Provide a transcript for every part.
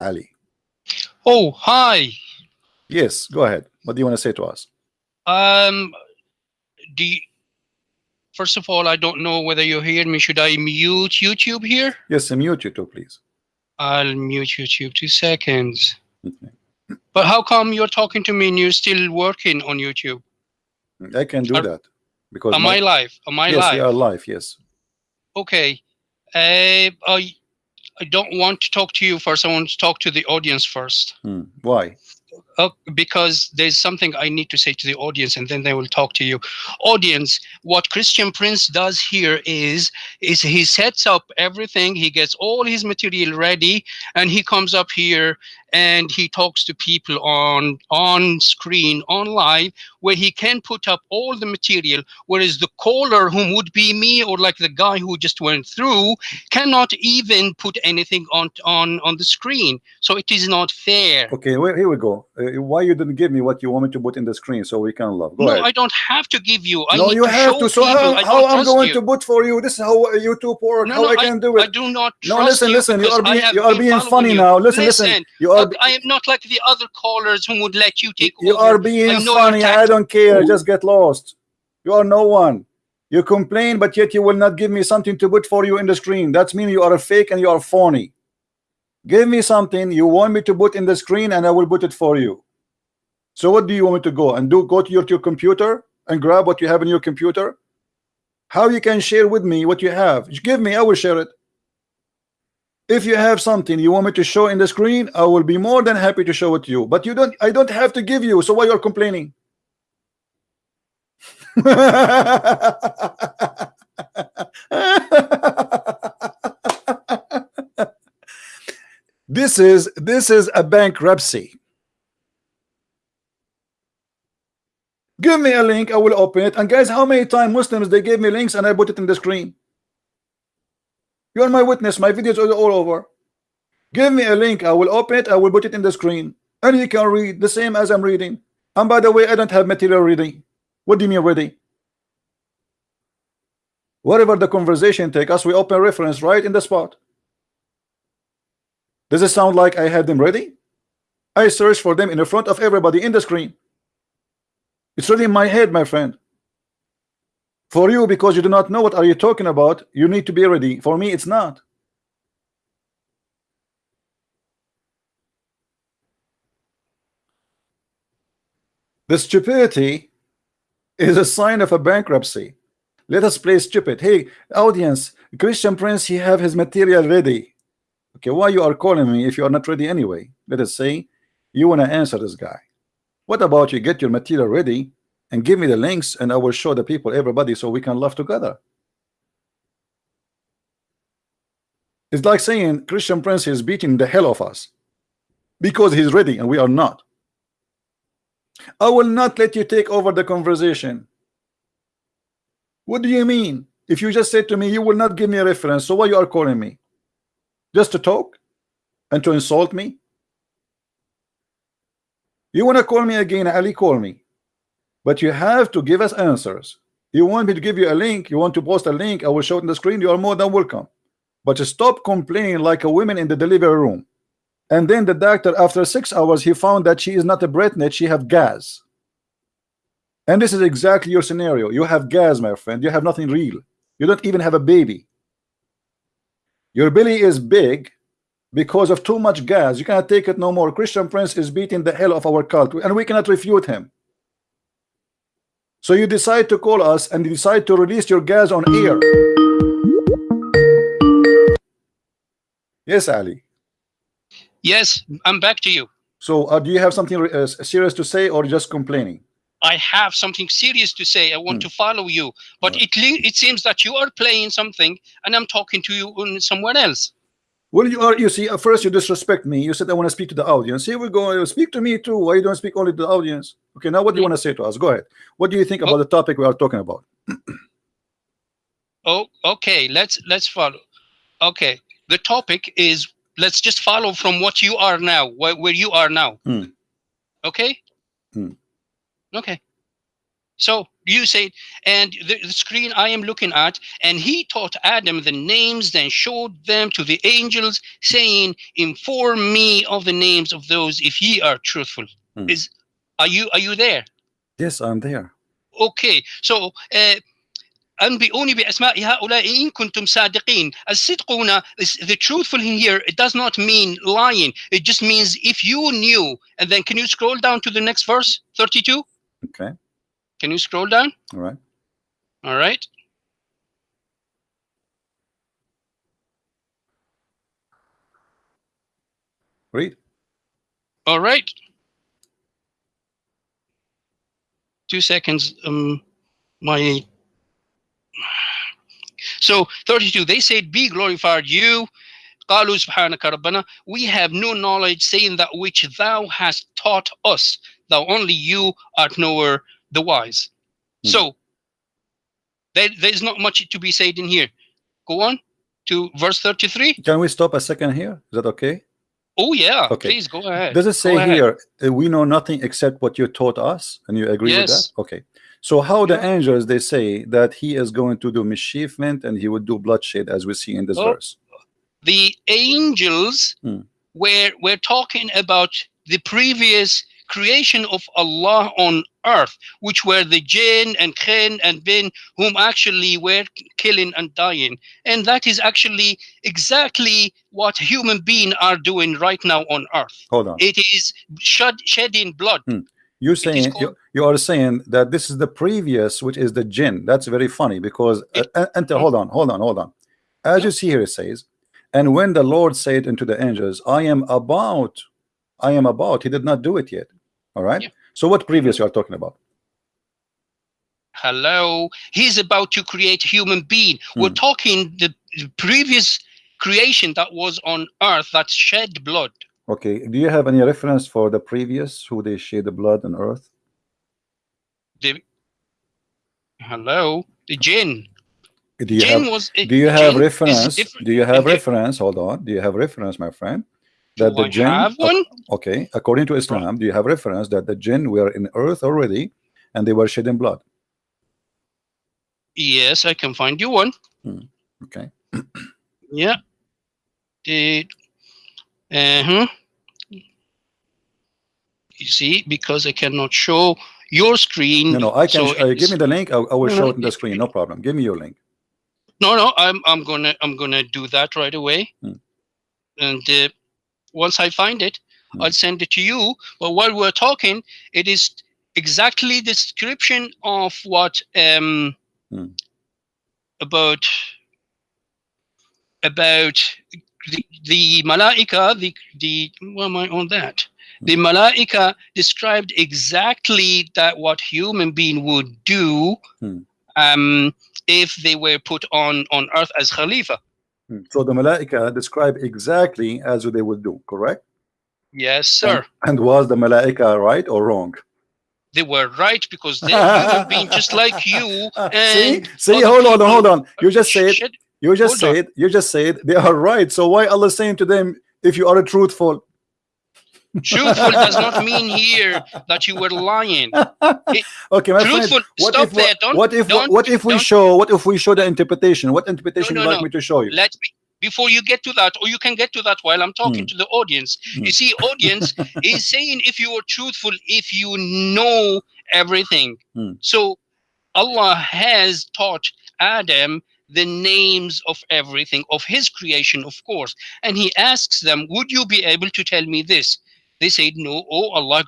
Ali. Oh, hi. Yes, go ahead. What do you want to say to us? Um, do you, first of all, I don't know whether you hear me. Should I mute YouTube here? Yes, mute YouTube, please. I'll mute YouTube. Two seconds. Okay. But how come you're talking to me and you're still working on YouTube? I can do Are- that because Am my- I live? Am I yes, live? you are live. Yes. Okay. Uh, I I don't want to talk to you first. I want to talk to the audience first. Hmm. Why? Uh, because there's something I need to say to the audience, and then they will talk to you. Audience, what Christian Prince does here is is he sets up everything. He gets all his material ready, and he comes up here and he talks to people on on screen, on live, where he can put up all the material. Whereas the caller, whom would be me or like the guy who just went through, cannot even put anything on on on the screen. So it is not fair. Okay, well, here we go. Uh, Uh, why you didn't give me what you want me to put in the screen so we can love? Go no, ahead. I don't have to give you. I no, you to have to. So how, how I'm going you. to put for you? This is how YouTube work. No, how no, I can do it. I do not No, trust listen, you listen. You are being you are being funny you. now. Listen, listen. You are I am not like the other callers who would let you take you over. are being I funny. I don't care. Just get lost. You are no one. You complain, but yet you will not give me something to put for you in the screen. That's mean you are a fake and you are phony. Give me something you want me to put in the screen, and I will put it for you. So what do you want me to go and do? Go to your, to your computer and grab what you have in your computer? How you can share with me what you have? Give me, I will share it. If you have something you want me to show in the screen, I will be more than happy to show it to you. But you don't, I don't have to give you. So why you're complaining? this is this is a bankruptcy. Give me a link, I will open it. And guys, how many times Muslims they gave me links and I put it in the screen? You're my witness, my videos are all over. Give me a link, I will open it, I will put it in the screen. And you can read the same as I'm reading. And by the way, I don't have material ready. What do you mean ready? Whatever the conversation take us, we open reference right in the spot. Does it sound like I have them ready? I search for them in the front of everybody in the screen. It's really in my head, my friend. For you, because you do not know what are you talking about, you need to be ready. For me, it's not. The stupidity is a sign of a bankruptcy. Let us play stupid. Hey, audience, Christian Prince, he have his material ready. Okay, why you are calling me if you are not ready anyway? Let us say you want to answer this guy. What about you get your material ready and give me the links and I will show the people, everybody, so we can laugh together. It's like saying Christian Prince is beating the hell of us because he's ready and we are not. I will not let you take over the conversation. What do you mean? If you just said to me, you will not give me a reference, so why you are calling me? Just to talk and to insult me? You want to call me again, Ali, call me. But you have to give us answers. You want me to give you a link, you want to post a link, I will show it on the screen, you are more than welcome. But stop complaining like a woman in the delivery room. And then the doctor, after six hours, he found that she is not a breastnet, she have gas. And this is exactly your scenario. You have gas, my friend. You have nothing real. You don't even have a baby. Your belly is big because of too much gas. You cannot take it no more. Christian Prince is beating the hell of our cult, and we cannot refute him. So you decide to call us and you decide to release your gas on air. Yes, Ali. Yes, I'm back to you. So uh, do you have something uh, serious to say or just complaining? I have something serious to say. I want Hmm. to follow you, but it it seems that you are playing something, and I'm talking to you on somewhere else. Well, you are. You see, at first you disrespect me. You said I want to speak to the audience. Here we go. Speak to me too. Why you don't speak only to the audience? Okay, now what do you want to say to us? Go ahead. What do you think about the topic we are talking about? Oh, okay. Let's let's follow. Okay, the topic is let's just follow from what you are now, where, where you are now. Hmm. Okay. Hmm. Okay. So you said, and the, the screen I am looking at, and he taught Adam the names, then showed them to the angels, saying, "Inform me of the names of those if ye are truthful." Hmm. Is are you are you there? Yes, I'm there. اوكي سو انبئوني باسماء هؤلاء ان كنتم صادقين الصدق هنا is- the truthful in here it does not mean lying it just means if you knew and then can you scroll down to the next verse 32 Okay. can you scroll down All right. all right Read. all right two seconds um my so 32 they said be glorified you قالوا سبحانك ربنا we have no knowledge saying that which thou hast taught us thou only you art knower the wise Hmm. so there, there's not much to be said in here go on to verse 33 Can we stop a second here? Is that okay? oh yeah Okay. please go ahead Does it say ahead. here uh, we know nothing except what you taught us, and you agree with that? Yes. Okay. So how the angels they say that he is going to do mischievement and he would do bloodshed as we see in this Oh. verse? the angels Hmm. were we're talking about the previous creation of Allah on earth, which were the jinn and khin and bin, whom actually were killing and dying. And that is actually exactly what human beings are doing right now on earth. Hold on. It is shed, shedding blood. You saying you, you are saying that this is the previous, which is the jinn. That's very funny because It- uh, and hold on, hold on, hold on. As you see here, it says, and when the Lord said unto the angels, I am about, I am about. He did not do it yet. All right. Yeah. So what previous you are talking about? Hello. He's about to create human being. We're Hmm. talking the previous creation that was on earth that shed blood. Okay. Do you have any reference for the previous who they shed the blood on earth? the hello the jinn Do you jinn have was do you have reference? Do you have reference? Hold on. Do you have reference, my friend? Do That the I jinn have one Okay, according to Islam, do you have reference that the jinn were in earth already and they were shedding blood? yes i can find you one Okay, yeah the uh-huh you see because i cannot show your screen no, no, I can. so uh, give me the link. I, I will No, show it on the screen. No problem. Give me your link. no no i'm i'm gonna i'm gonna do that right away Hmm. and uh, once i find it Hmm. i'll send it to you but while we're talking it is exactly the description of what um Hmm. about about the, the malaika the the why am i on that the malaika described exactly that what human being would do Hmm. um if they were put on on earth as khalifa Hmm. Hmm. So the Malaika describe exactly as they would do, correct? yes sir And was the Malaika right or wrong? they were right because they have been just like you see, and see, other hold on, hold on. You just said, you just said, you just said they are right. So why Allah saying to them, if you are truthful? Truthful does not mean here that you were lying okay, my friend. What stop if there don't what if don't- what if we show what if we show the interpretation? What interpretation no, you like no. me to show you? let me before you get to that or you can get to that while i'm talking Hmm. to the audience Hmm. you see audience is saying if you are truthful if you know everything Hmm. so allah has taught adam the names of everything of his creation of course and he asks them would you be able to tell me this they said no oh allah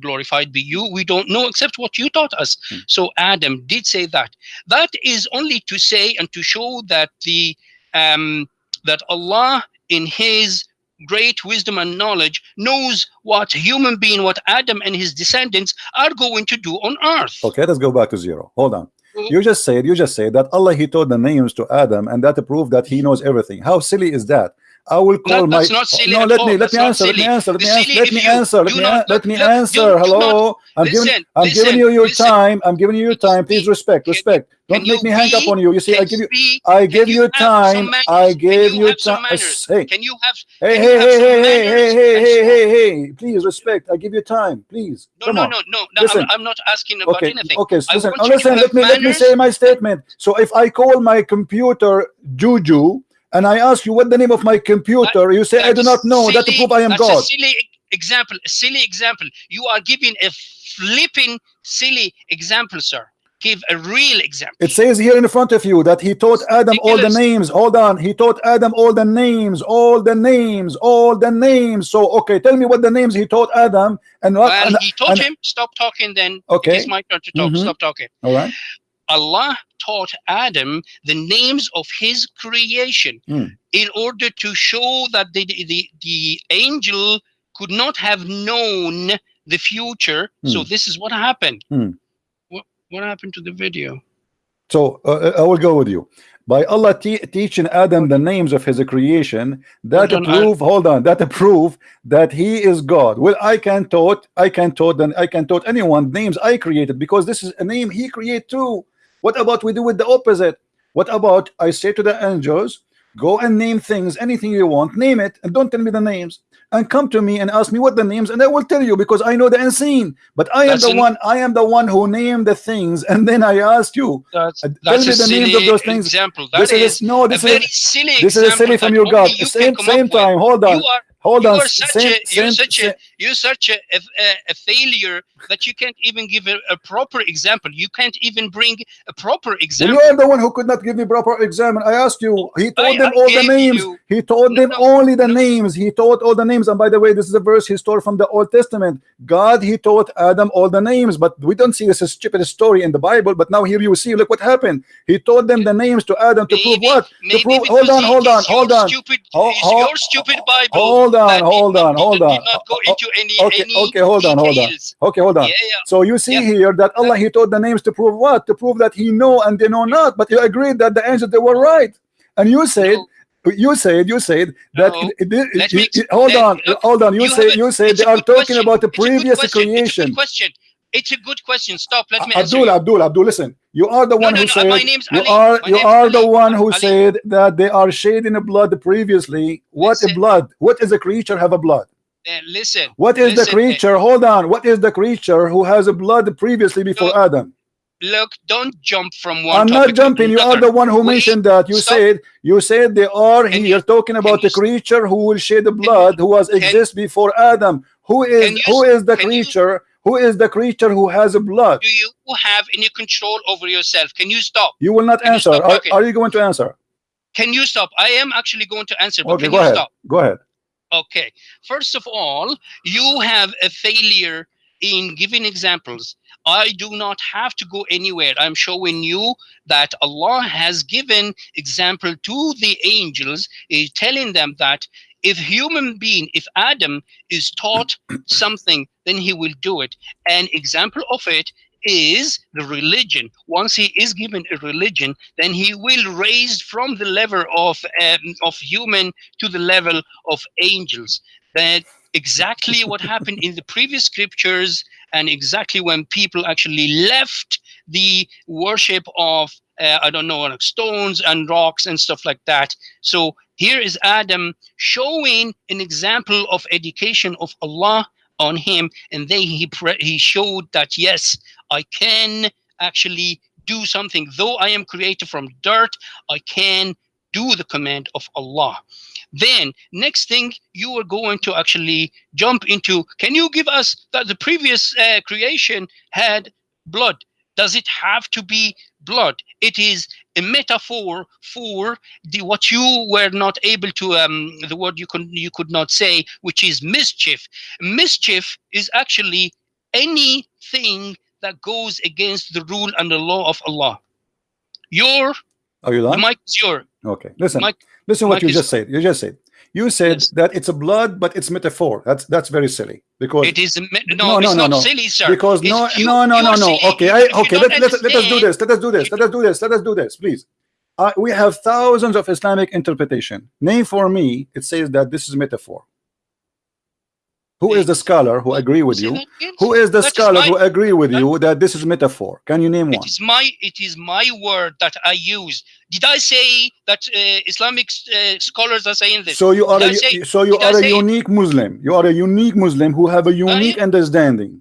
glorified be you we don't know except what you taught us Hmm. so adam did say that that is only to say and to show that the um that allah in his great wisdom and knowledge knows what human being what adam and his descendants are going to do on earth Okay, let's go back to zero. Hold on. Mhm. You just said you just said that Allah he told the names to Adam and that proved that he knows everything. How silly is that? I will call That- my that's not silly no. Let me let me answer. Let me answer. Let me answer. Let me answer. Let me not- let me answer. Hello. I'm giving I'm listen, giving you your listen. time. I'm giving you your time. Please Can- respect. can- Respect. Don't can make me hang up on you. You see, I give you. I give you time. I give you you have some time. Hey, Can you have hey, hey, hey, hey, hey, hey, hey, hey, hey. Please respect. I give you time. Please. No, no, no, no. Listen. I'm, not asking about anything. Okay. Listen. want you to listen. Let me let me say my statement. So if I call my computer Juju and I ask you what the name of my computer, you say I do not know. That to prove I am that's God. A silly example. A silly example. You are giving a flipping silly example, sir. Give a real example. It says here in front of you that he taught Adam all the names. Hold on. He taught Adam all the names, all the names, all the names. So, okay, tell me what the names he taught Adam and what. well, and- he taught and- him, stop talking then. Okay. It is my turn to talk. Mhm. Stop talking. all right. Allah taught Adam the names of his creation Hmm. in order to show that the, the, the angel could not have known the future. So Hmm. this is what happened. Hmm. What, what happened to the video? So, uh, I will go with you. By Allah te teaching Adam the names of his creation, that Hold on, prove, hold on, that prove that he is God. Well, I can taught, I can taught, then I can taught anyone names I created because this is a name he created too. What about we do with the opposite? What about I say to the angels, go and name things, anything you want, name it, and don't tell me the names. And come to me and ask me what the names, and I will tell you because I know the unseen. But I am That's the an- one, I am the one who named the things, and then I asked you. That's, tell that's me the names of those things. example. That This is is no, a this very is silly this is a silly from your God. you Same same up with. time. Hold on, You are hold you on. are such Same, a you're same, such same- a you're such a, a, a- failure that you can't even give a, a proper example. You can't even bring a proper Well, example. you are the one who could not give me proper example. I asked you. He told I- them I all the names. you- He told No, them no, only the no. names. He taught all the names. And by the way, this is a verse he stole from the Old Testament. God, he taught Adam all the names, but we don't see this as stupid story in the Bible. But now here you see, look what happened. He taught them the names to Adam to prove what? To Maybe prove. Hold on, hold on, hold on. Stupid, it's your stupid Bible. Hold on, hold on, hold did on. not go into any Okay, any okay, hold on, hold on. Okay, hold on. Yeah, yeah. So you see Yeah. here that Allah he taught the names to prove what? To prove that he know and they know not. But you agreed that the angels they were right. And you said No, you said you said that No. it, it, it- Let it- hold let- on look, hold on you, you say a- you say they are talking question. about the It's previous question. It's a creation good question. It's a good question. Stop. Let me Abdul. Abdul Abdul listen you are the No, one no, who no, said my name's you Ali. are My you are the one who Ali. said that they are shedding the blood previously what a blood what is a creature have a blood listen. what is the listen, uh, creature hold on what is the creature who has a blood previously before Look, Adam Look, don't jump from one I'm not jumping. You are the one who Wait, mentioned that. You stop. said you said they are Can here you- talking about the creature who will shed the blood, who was exist before Adam. Who is you, who is the can you- creature? Who is the creature who has a blood? Do you have any control over yourself? Can you stop? You will not Can answer. Are, are you going to answer? Can you stop? I am actually going to answer, but Okay, can go you ahead. stop? Go ahead. Okay. First of all, you have a failure in giving examples. I do not have to go anywhere. I'm showing you that Allah has given example to the angels, is telling them that if human being, if Adam is taught something, then he will do it. An example of it is the religion. Once he is given a religion, then he will raise from the level of um, of human to the level of angels. That exactly what happened in the previous scriptures, and exactly when people actually left the worship of uh, I don't know like stones and rocks and stuff like that. So here is Adam showing an example of education of Allah on him, and then he he showed that yes, I can actually do something. Though I am created from dirt, I can do the command of Allah. Then next thing you are going to actually jump into. Can you give us that the previous uh, creation had blood? Does it have to be blood? It is a metaphor for the what you were not able to um the word you could you could not say, which is mischief. Mischief is actually anything that goes against the rule and the law of Allah. Your Are you the done? mic is your Okay. Listen. Mike- Listen what you just said. You just said. You said Yes. that it's a blood, but it's metaphor. That's that's very silly because it is no, No, no, it's no, not no. silly, sir. because It's- no you- no no no no okay I, okay let, let, let us do this let us do this let us do this let us do this please uh, we have thousands of Islamic interpretation name for me it says that this is metaphor Who is the scholar who agree with you? Who is the That is scholar my- who agree with you that this is metaphor? Can you name It one? is my it is my word that I use. Did I say that uh, Islamic uh, scholars are saying this? So you are Did a I say- so you are a say it? unique Muslim. You are a unique Muslim who have a unique understanding.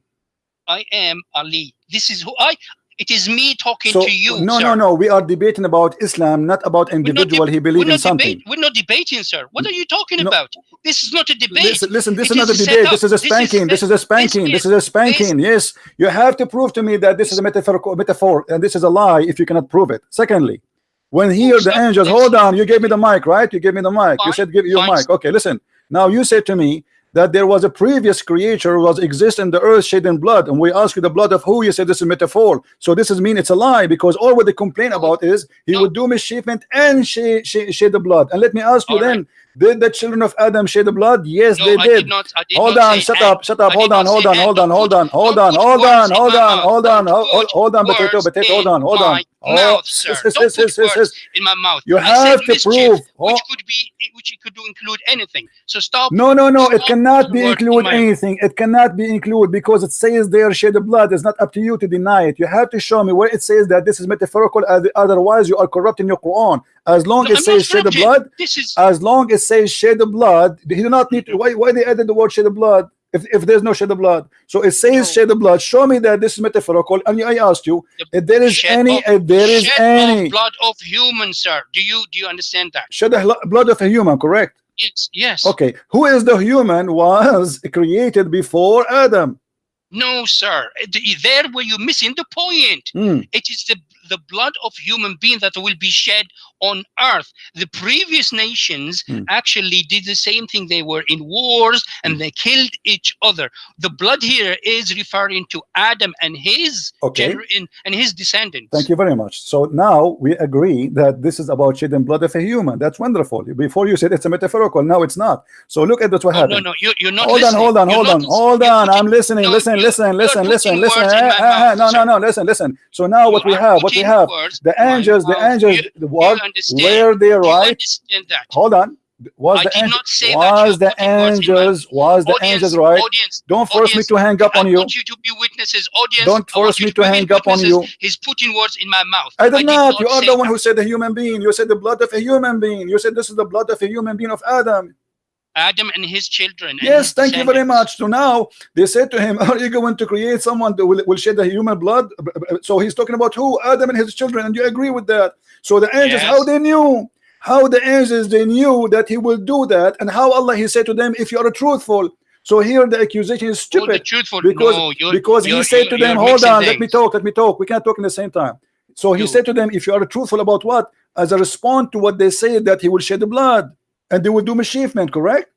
I am Ali. This is who I. It is me talking So to you. no, sir. no, no. We are debating about Islam, not about We're not individual. he We're in something. debate, we're not debating, sir. What are you talking No. about? This is not a debate. Listen, listen. This It is not a debate. This is a spanking. This is a spanking. This is- a spanking. Yes, you have to prove to me that this is a metaphor, metaphor, and this is a lie if you cannot prove it. Secondly, when here the angels, hold on, you gave me the mic, right? You gave me the mic. You said give you a mic. Okay, listen. Now you said to me that there was a previous creature who was exist in the earth shedding blood, and we ask you the blood of who? You said this is metaphor. So this is mean it's a lie because all what they complain about is he would do mischievement and she, she shed the blood. And let me ask you All right. Did the children of Adam shed the blood? Yes, no, they did. did not. Did Hold on, shut and. up, shut up, hold on, hold on, hold on, hold on, hold on, hold on, hold on, hold on, hold on, potato, potato, hold on, hold on. Oh, mouth, sir. Don't put sis, sis, words in my mouth. You have to prove. which Oh, could be, which could include anything. So stop. no, no, no, it cannot be include anything. It cannot be include because it says there shed the blood. It's not up to you to deny it. You have to show me where it says that this is metaphorical. oth- Otherwise, you are corrupting your Quran. As long No, as says shed the blood, This is as long as says shed the blood, he do not need to. Why, why they added the word shed the blood? If, if there's no shed the blood, so it says No. shed the blood. Show me that this is metaphorical. And I asked you The if there is any, of- if there is any blood of human, sir. Do you do you understand that? shed the blood of a human, correct? Yes, yes. Okay, who is the human was created before Adam? No, sir. There were you're missing the point. Hmm. It is the the blood of human being that will be shed on earth. The previous nations Hmm. actually did the same thing. They were in wars and they killed each other. The blood here is referring to Adam and his Okay. and his descendants. Thank you very much. So now we agree that this is about shedding blood of a human. That's wonderful. Before you said it's a metaphorical, now it's not. So look at what Oh, no, happened. no, you, you're not hold on, hold on, You're hold on, hold on. I'm listening. no, listen, listen, listen, listen, listen. words in my eh, eh, eh, mouth, no, no, no. Listen, listen. So now what we have, what we have, words the angels, the angels, You- the what? you understand. Were they right? that. Hold on. Was I the angel, not say was the putting words in my angels, was the audience, angels right? Audience, Don't force me to hang up on you. want you to be witnesses. Audience, Don't force me to be hang up on you. He's putting words in my mouth. I did not. You are the one who said the human being. You said the blood of a human being. You said this is the blood of a human being of Adam. Adam and his children. Yes, thank you very much. So now they said to him, Are you going to create someone that will, will shed the human blood? So he's talking about who? Adam and his children, and you agree with that. So the angels, Yes. how they knew? How the angels they knew that he will do that, and how Allah he said to them, If you are truthful. So here the accusation is stupid truthful. because no, you're, because he you're- said to them, Hold on, let me talk, let me talk. We can't talk in the same time. So he said to them, If you are truthful about what? As a response to what they said that he will shed the blood and they will do mischievement, correct?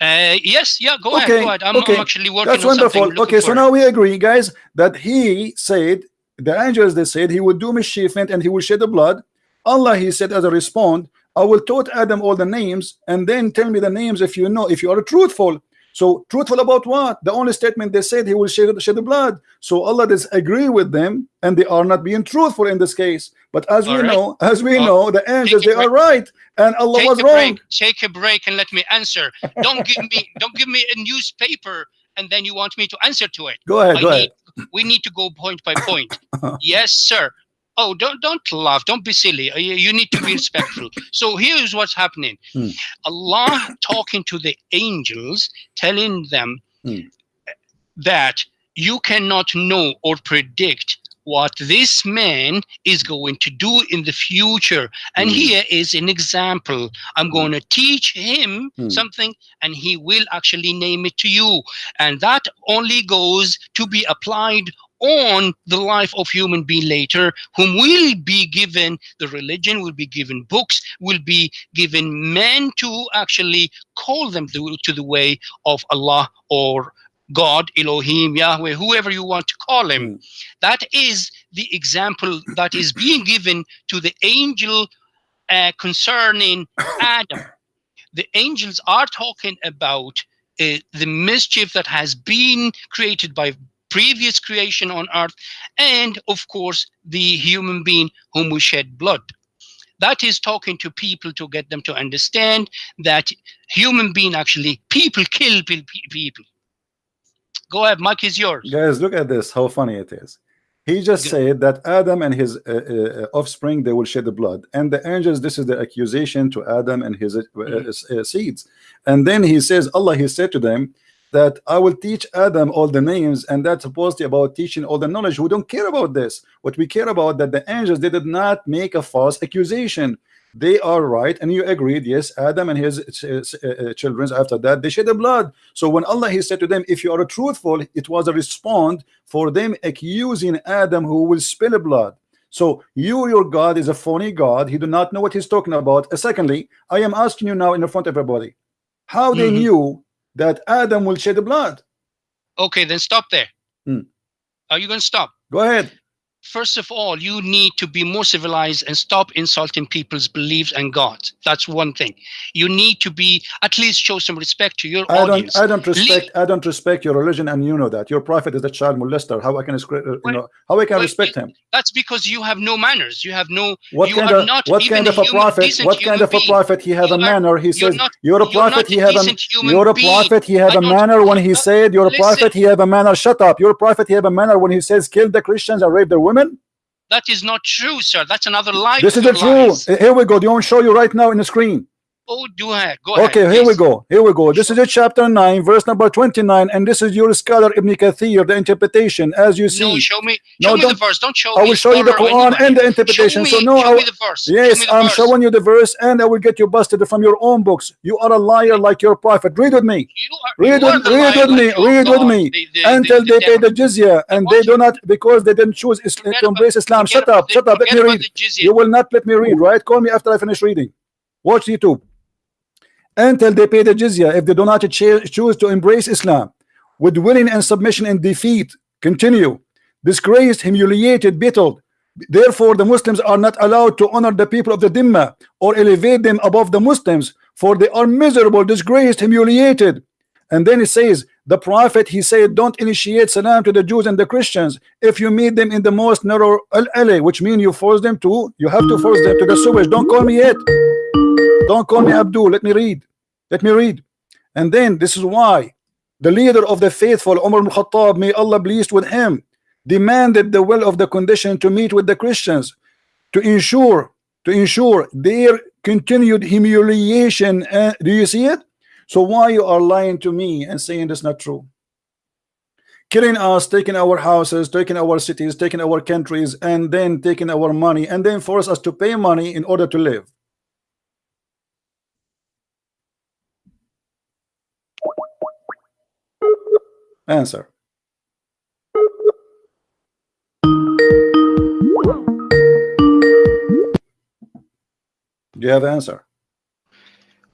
Uh, yes, yeah, go ahead, Okay, go ahead. I'm, okay. I'm actually working That's on wonderful. Okay, so now we agree, guys, that he said the angels they said he would do mischievement and he will shed the blood. Allah he said as a response, I will taught Adam all the names and then tell me the names if you know if you are truthful. So truthful about what? The only statement they said he will shed, shed the blood. So Allah does agree with them and they are not being truthful in this case. But as we All right. know, as we Uh, know, the angels they a are right and Allah take was wrong. break. Take a break and let me answer. Don't give me don't give me a newspaper and then you want me to answer to it. Go ahead, I go need, ahead. we need to go point by point. yes, sir. Oh, don't don't laugh. Don't be silly. Uh, You, you need to be respectful. So here's what's happening. Hmm. Allah talking to the angels, telling them Hmm. that you cannot know or predict what this man is going to do in the future. And Hmm. here is an example. I'm going to teach him Hmm. something and he will actually name it to you. And that only goes to be applied on the life of human being later whom will be given the religion will be given books will be given men to actually call them to, to the way of allah or god elohim yahweh whoever you want to call him Mm. that is the example that is being given to the angel uh, concerning adam the angels are talking about uh, the mischief that has been created by previous creation on earth and of course the human being whom we shed blood That is talking to people to get them to understand that human being actually people kill pe- pe- people. Go ahead, Mike is yours. Guys, look at this. How funny it is. He just Good. said that Adam and his uh, uh, offspring they will shed the blood, and the angels. This is the accusation to Adam and his uh, uh, seeds. And then he says, Allah, he said to them that I will teach Adam all the names, and that's supposedly about teaching all the knowledge. We don't care about this. What we care about that the angels they did not make a false accusation. They are right, and you agreed. Yes, Adam and his uh, uh, children after that they shed the blood. So when Allah he said to them, if you are truthful, it was a response for them accusing Adam who will spill the blood. So you, your God, is a phony God. He do not know what he's talking about. Uh, secondly, I am asking you now in front of everybody, how they Mhm. knew that Adam will shed the blood. Okay, then stop there. Hmm. Are you going to stop? Go ahead. First of all, you need to be more civilized and stop insulting people's beliefs and God. That's one thing. You need to be at least show some respect to your I don't. audience. I don't respect. I don't respect your religion, and you know that your prophet is a child molester. How I can, uh, you know, how I can wait, respect him? That's because you have no manners. You have no. What kind of not what kind of a human- prophet? What kind of a prophet? He have You a manner. He says not- you're a you're prophet. He a have a you're a prophet. He I a don't- manner when he said you're a prophet. He have a manner. Shut up. You're a prophet. He have a manner when he says kill the Christians and rape their women. That is not true, sir. That's another lie. This is the truth. lies. Here we go. Do you want to show you right now in the screen? Oh, do ahead. Go ahead. Okay, here we go. Here we go. This is a chapter 9, verse number 29, and this is your scholar Ibn Kathir, the interpretation, as you see. No, show me. No, Show me the verse. Don't show I will show you the Quran anybody. and the interpretation. Me, so no, show I, me the verse. Show yes, I'm verse. showing you the verse, and I will get you busted from your own books. You are a liar like your prophet. Read with me. You are, Read with, read with me. like Read with me. the- the- Until the they pay the jizya, and they do not because they didn't choose um, Islam, to embrace Islam. Shut up, shut up. Let me read. You will not let me read, right? Call me after I finish reading. Watch YouTube. Until they pay the jizya, if they do not choose to embrace Islam with willing and submission and defeat, continue. Disgraced, humiliated, belittled. Therefore, the Muslims are not allowed to honor the people of the Dhimma or elevate them above the Muslims, for they are miserable, disgraced, humiliated. And then it says, the Prophet, he said, don't initiate salam to the Jews and the Christians if you meet them in the most narrow alley, which means you force them to, you have to force them to the sewage. Don't call me yet. Don't call me Abdul. Let me read. Let me read. And then this is why the leader of the faithful, Umar ibn Khattab, may Allah pleased with him, demanded the will of the condition to meet with the Christians to ensure to ensure their continued humiliation. Uh, do you see it? So why you are lying to me and saying that's not true? Killing us, taking our houses, taking our cities, taking our countries, and then taking our money, and then force us to pay money in order to live. Answer. Do you have an answer?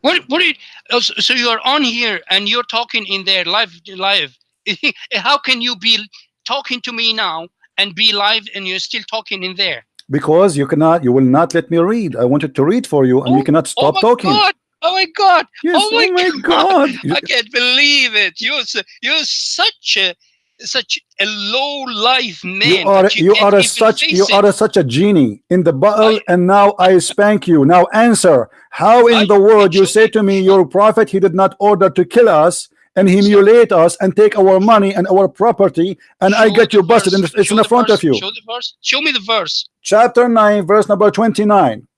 What? What? You, oh, so you are on here and you're talking in there live. Live. How can you be talking to me now and be live and you're still talking in there? Because you cannot, you will not let me read. I wanted to read for you, and you Oh, cannot oh stop oh my talking. God! Oh my God! Yes, oh my oh God! I can't believe it. You're you're such a such a low life man. you are that you, are a such you it. are a, such a genie in the bottle, I- and now I spank you. Now answer: How in I- the world you say to me, your prophet, he did not order to kill us and humiliate us and take our money and our property, and I get you busted, and it's in the front verse. of you. Show the verse. Show me the verse. Chapter nine, verse number twenty-nine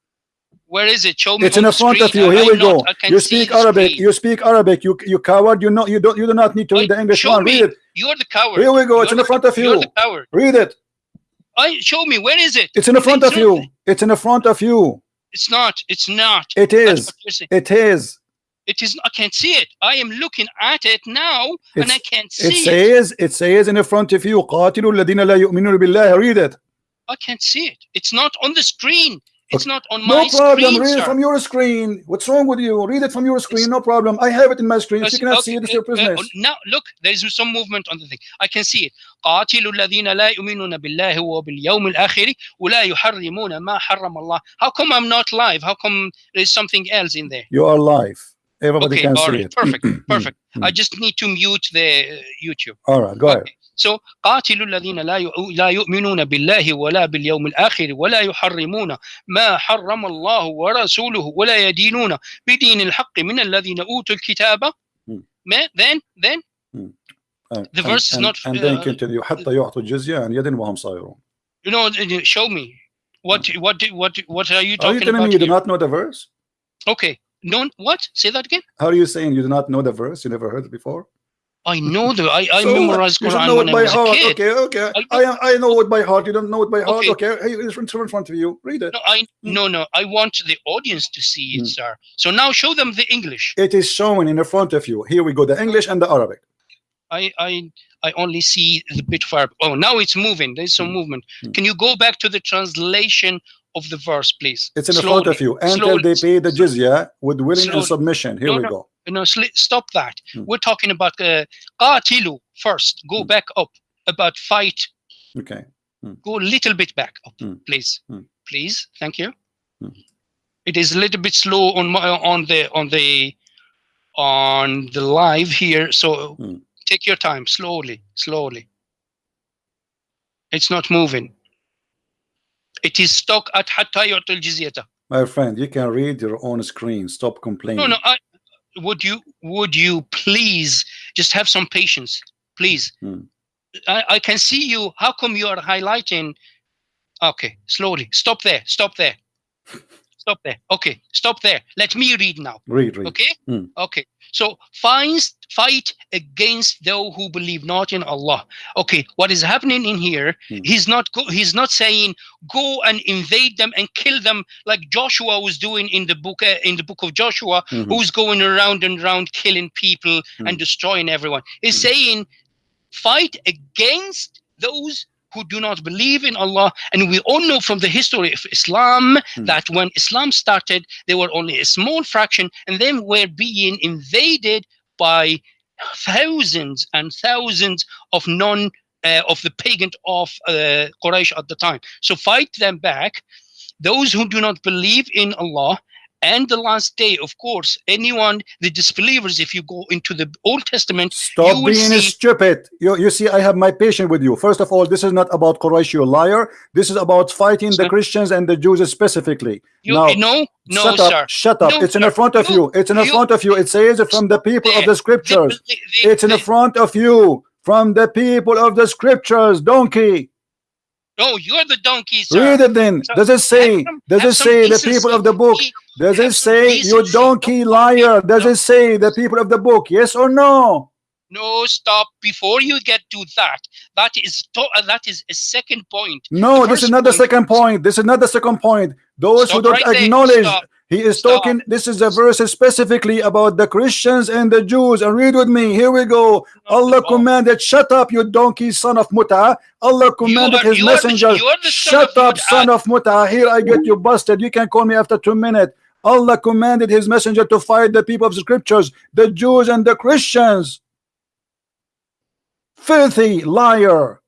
Where is it? Show me. It's on in the front of screen. you. I- Here we I'm not- go. I can You see speak the Arabic. screen. You speak Arabic. You you coward. You know you don't you do not need to read the I- English show one. me. Read it. You're the coward. Here we go. It's You're in the front of You're you. the coward. Read it. I show me. Where is it? It's in the front of It's you. not- It's in the front of you. It's not. It's not. It That's is. what you're saying. It is. It is. I can't see it. I am looking at it now, and It's- I can't It see it. says, it says in the front of you, قاتلوا الذين لا يؤمنون بالله. Read it. I can't see it. It's not on the screen. It's not on No my problem. screen, Read it sir. from your screen. What's wrong with you? Read it from your screen. No problem. I have it in my screen. If you cannot see it, it's your Okay, uh, business. now look, there is some movement on the thing. I can see it. قاتلوا الذين لا يؤمنون بالله وباليوم الآخر ولا يحرمون ما حرم الله. How come I'm not live? How come there's something else in there? You are live. Everybody Okay, can all see right, it. perfect, perfect. Mm. I just need to mute the uh, YouTube. All right. Go ahead. So قاتلوا الذين لا لا يؤمنون بالله ولا باليوم الآخر ولا يحرمون ما حرم الله ورسوله ولا يدينون بدين الحق من الذين أوتوا الكتاب Hmm. ما- then then The verse is not, and then uh, continue حتى يعطوا الجزية عن يد وهم صاغرون you know show me what what what what are you Are you talking telling about me you do not know the verse? okay no what say that again How are you saying you do not know the verse? You never heard it before? I know the I, I So what? memorized You Quran know it by heart. kid Okay, okay. I I, I know it by heart. You don't know it by heart. Okay. Okay. Hey, it's in front of you. Read it. no I no no I want the audience to see it Hmm. sir so now show them the English It is shown in the front of you. Here we go. The English and the Arabic. I I I only see the bit far. Oh, now it's moving. There's some Hmm. movement. Hmm. Can you go back to the translation of the verse, please? It's in the front of you. Until slowly. they pay the jizya with willing and Slowly. submission. Here No, we no. go. No, stop that. Hmm. We're talking about uh, qatilu first. Go Hmm. back up. About fight. Okay. Go a little bit back up, Hmm. please. Hmm. Please. Thank you. Hmm. It is a little bit slow on my on the on the on the live here. So Hmm. take your time, slowly, slowly. It's not moving. It is stuck at hatta yu'tul jizyata. My friend, you can read your own screen. Stop complaining. No, no. I, would you would you please just have some patience, please? Hmm. I, I can see you. How come you are highlighting? Okay, slowly. Stop there. Stop there. Stop there. Okay, stop there. Let me read now. Read, read. Okay. Hmm. Okay. So fight against those who believe not in Allah. Okay. What is happening in here? Hmm. He's not. Go, he's not saying go and invade them and kill them like Joshua was doing in the book. Uh, in the book of Joshua, Mhm. who's going around and around killing people Hmm. and destroying everyone. He's Hmm. saying fight against those who do not believe in Allah. And we all know from the history of Islam Hmm. that when Islam started, they were only a small fraction and then were being invaded by thousands and thousands of non uh, of the pagan of uh, Quraysh at the time. So fight them back. Those who do not believe in Allah and the last day, of course, anyone, the disbelievers, if you go into the Old Testament, Stop you being see- stupid. You, you see, I have my patience with you. First of all, this is not about Quraysh, you liar. This is about fighting the Christians and the Jews specifically. you Now, no, no, shut up, sir. shut up. No, it's in the front of No, you. It's in the you- front of you. It says from the people of the scriptures. The- the- It's in the the- front of you. From the people of the scriptures, donkey. No, you're the donkey, sir. Read it then. Sir, Does it say? some- Does it say the people of the book? Does it say you donkey liar? Does no. it say the people of the book? Yes or no? No, stop. Before you get to that, that is that is a second point. No, this is not the second point. This is not the second point. Those who don't right acknowledge, Stop. He is Stop. talking. This is a verse specifically about the Christians and the Jews. And read with me. Here we go. Allah commanded, "Shut up, you donkey, son of Muta." Allah commanded are- His messenger, "Shut up, Mut'a." son of Muta." Here I get you busted. You can call me after two minutes. Allah commanded His messenger to fight the people of the scriptures, the Jews and the Christians. Filthy liar.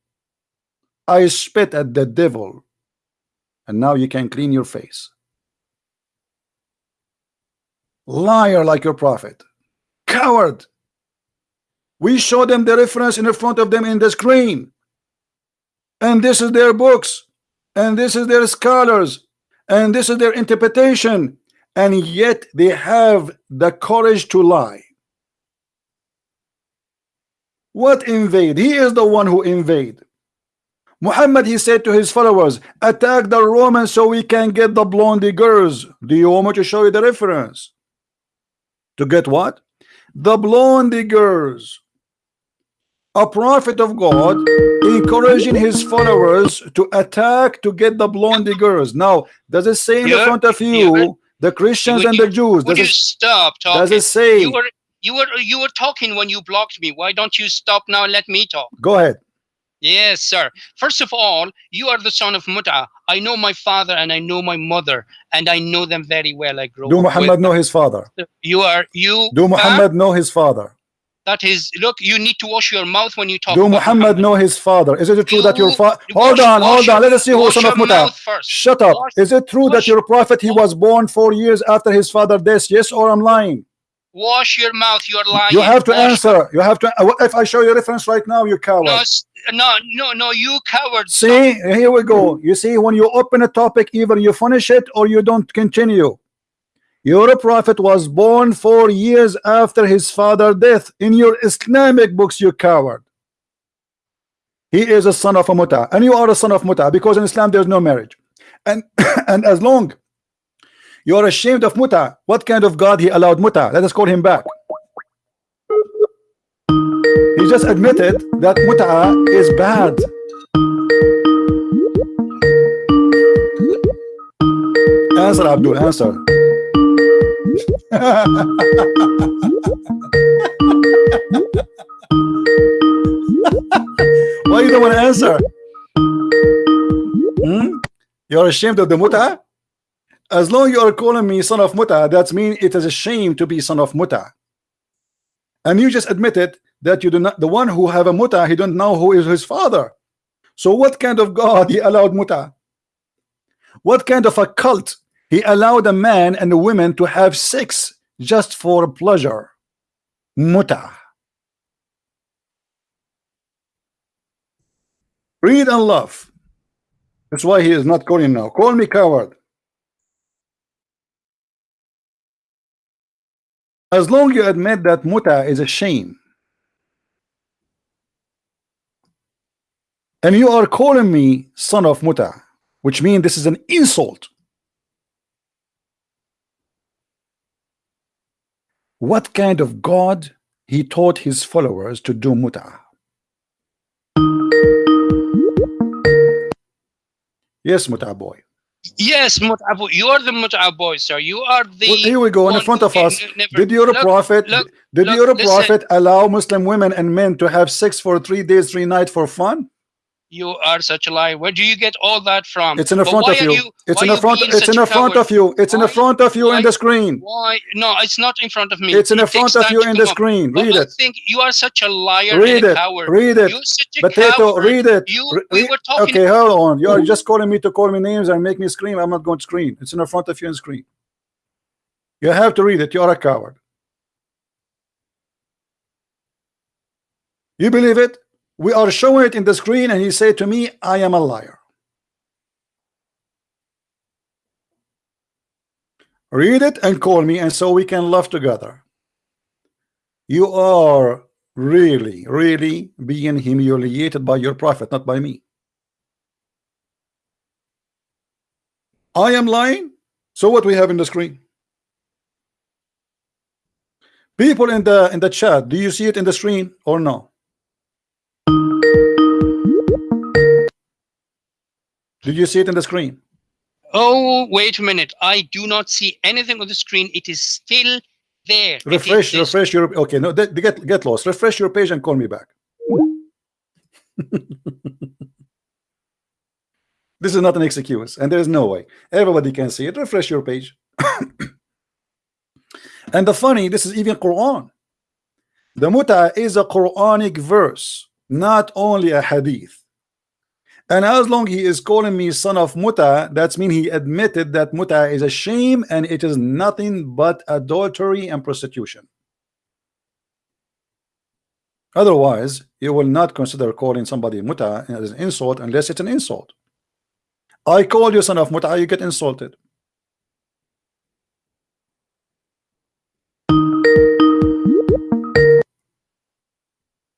I spit at the devil. And now you can clean your face. Liar like your prophet. Coward. We show them the reference in the front of them in the screen. And this is their books. And this is their scholars. And this is their interpretation. And yet they have the courage to lie. What invade? He is the one who invade. Muhammad, he said to his followers, attack the Romans so we can get the blondie girls. Do you want me to show you the reference? To get what? The blondie girls. A prophet of God encouraging his followers to attack to get the blondie girls. Now, does it say in the front of yeah, you the Christians and you- the Jews? Would Does you it, stop talking? does it say? You were you were you were talking when you blocked me. Why don't you stop now and let me talk? Go ahead. Yes, sir. First of all, you are the son of Mut'a. I know my father and I know my mother, and I know them very well. I grew up. Do Muhammad know his father? You are you. Do? Muhammad know his father? That is. Look, you need to wash your mouth when you talk. Do about Muhammad know his father? Is it true that your You- father? Hold on, hold your- on. Let us see who wash son of Muta. Shut up. Wash- Is it true that your prophet he was born four years after his father death? Yes or I'm lying? Wash your mouth. You are lying. You have to Wash- answer. You have to. uh, if I show you reference right now? You coward. No, no, no, no. You coward. See, here we go. You see, when you open a topic, either you finish it or you don't continue. Your prophet was born four years after his father death. In your Islamic books, you coward. He is a son of a muta, and you are a son of muta because in Islam there's no marriage. And and as long you are ashamed of muta, what kind of God he allowed muta? Let us call him back. He just admitted that muta is bad. Answer, Abdul. Answer. Why you don't want to answer? Hmm? You're ashamed of the muta? As long you are calling me son of muta, that means it is a shame to be son of muta. And you just admitted that you do not the one who have a muta, he don't know who is his father. So what kind of God he allowed muta? What kind of a cult he allowed a man and a woman to have sex just for pleasure? Muta. Read and love. That's why he is not calling now. Call me coward. As long you admit that muta is a shame, and you are calling me son of muta, which means this is an insult. What kind of God he taught his followers to do muta? Yes, muta boy. Yes, Mut'abu. You are the Mut'ab boy, sir. You are the. Well, here we go in front of us. never- Did your Look, prophet look, did look, your listen. prophet allow Muslim women and men to have sex for three days, three nights for fun? You are such a liar. Where do you get all that from? It's in the front of are you. It's in the front. It's in the front of you. It's in the front of you in the screen. Why? No, it's not in front of me. It's in the It front of you in the up. screen. But Read I it. think you are such a liar Read it. coward. Read it. You're such a Potato. coward. Read it. You, Re- we were talking. Okay, hold on. You are just calling me to call me names and make me scream. I'm not going to scream. It's in the front of you in screen. You have to read it. You are a coward. You believe it? We are showing it in the screen, and you say to me, I am a liar. Read it and call me, and so we can laugh together. You are really, really being humiliated by your prophet, not by me. I am lying. So what we have in the screen? People in the in the chat, do you see it in the screen or no? Did you see it in the screen? Oh, wait a minute. I do not see anything on the screen. It is still there. Refresh, refresh your okay. No, get get lost. Refresh your page and call me back. this is not an excuse, and there is no way everybody can see it. Refresh your page. and the funny, this is even Quran. The muta is a Quranic verse, not only a hadith. And as long he is calling me son of muta, that's mean he admitted that muta is a shame and it is nothing but adultery and prostitution. Otherwise, you will not consider calling somebody muta as an insult unless it's an insult. I call you son of muta, you get insulted.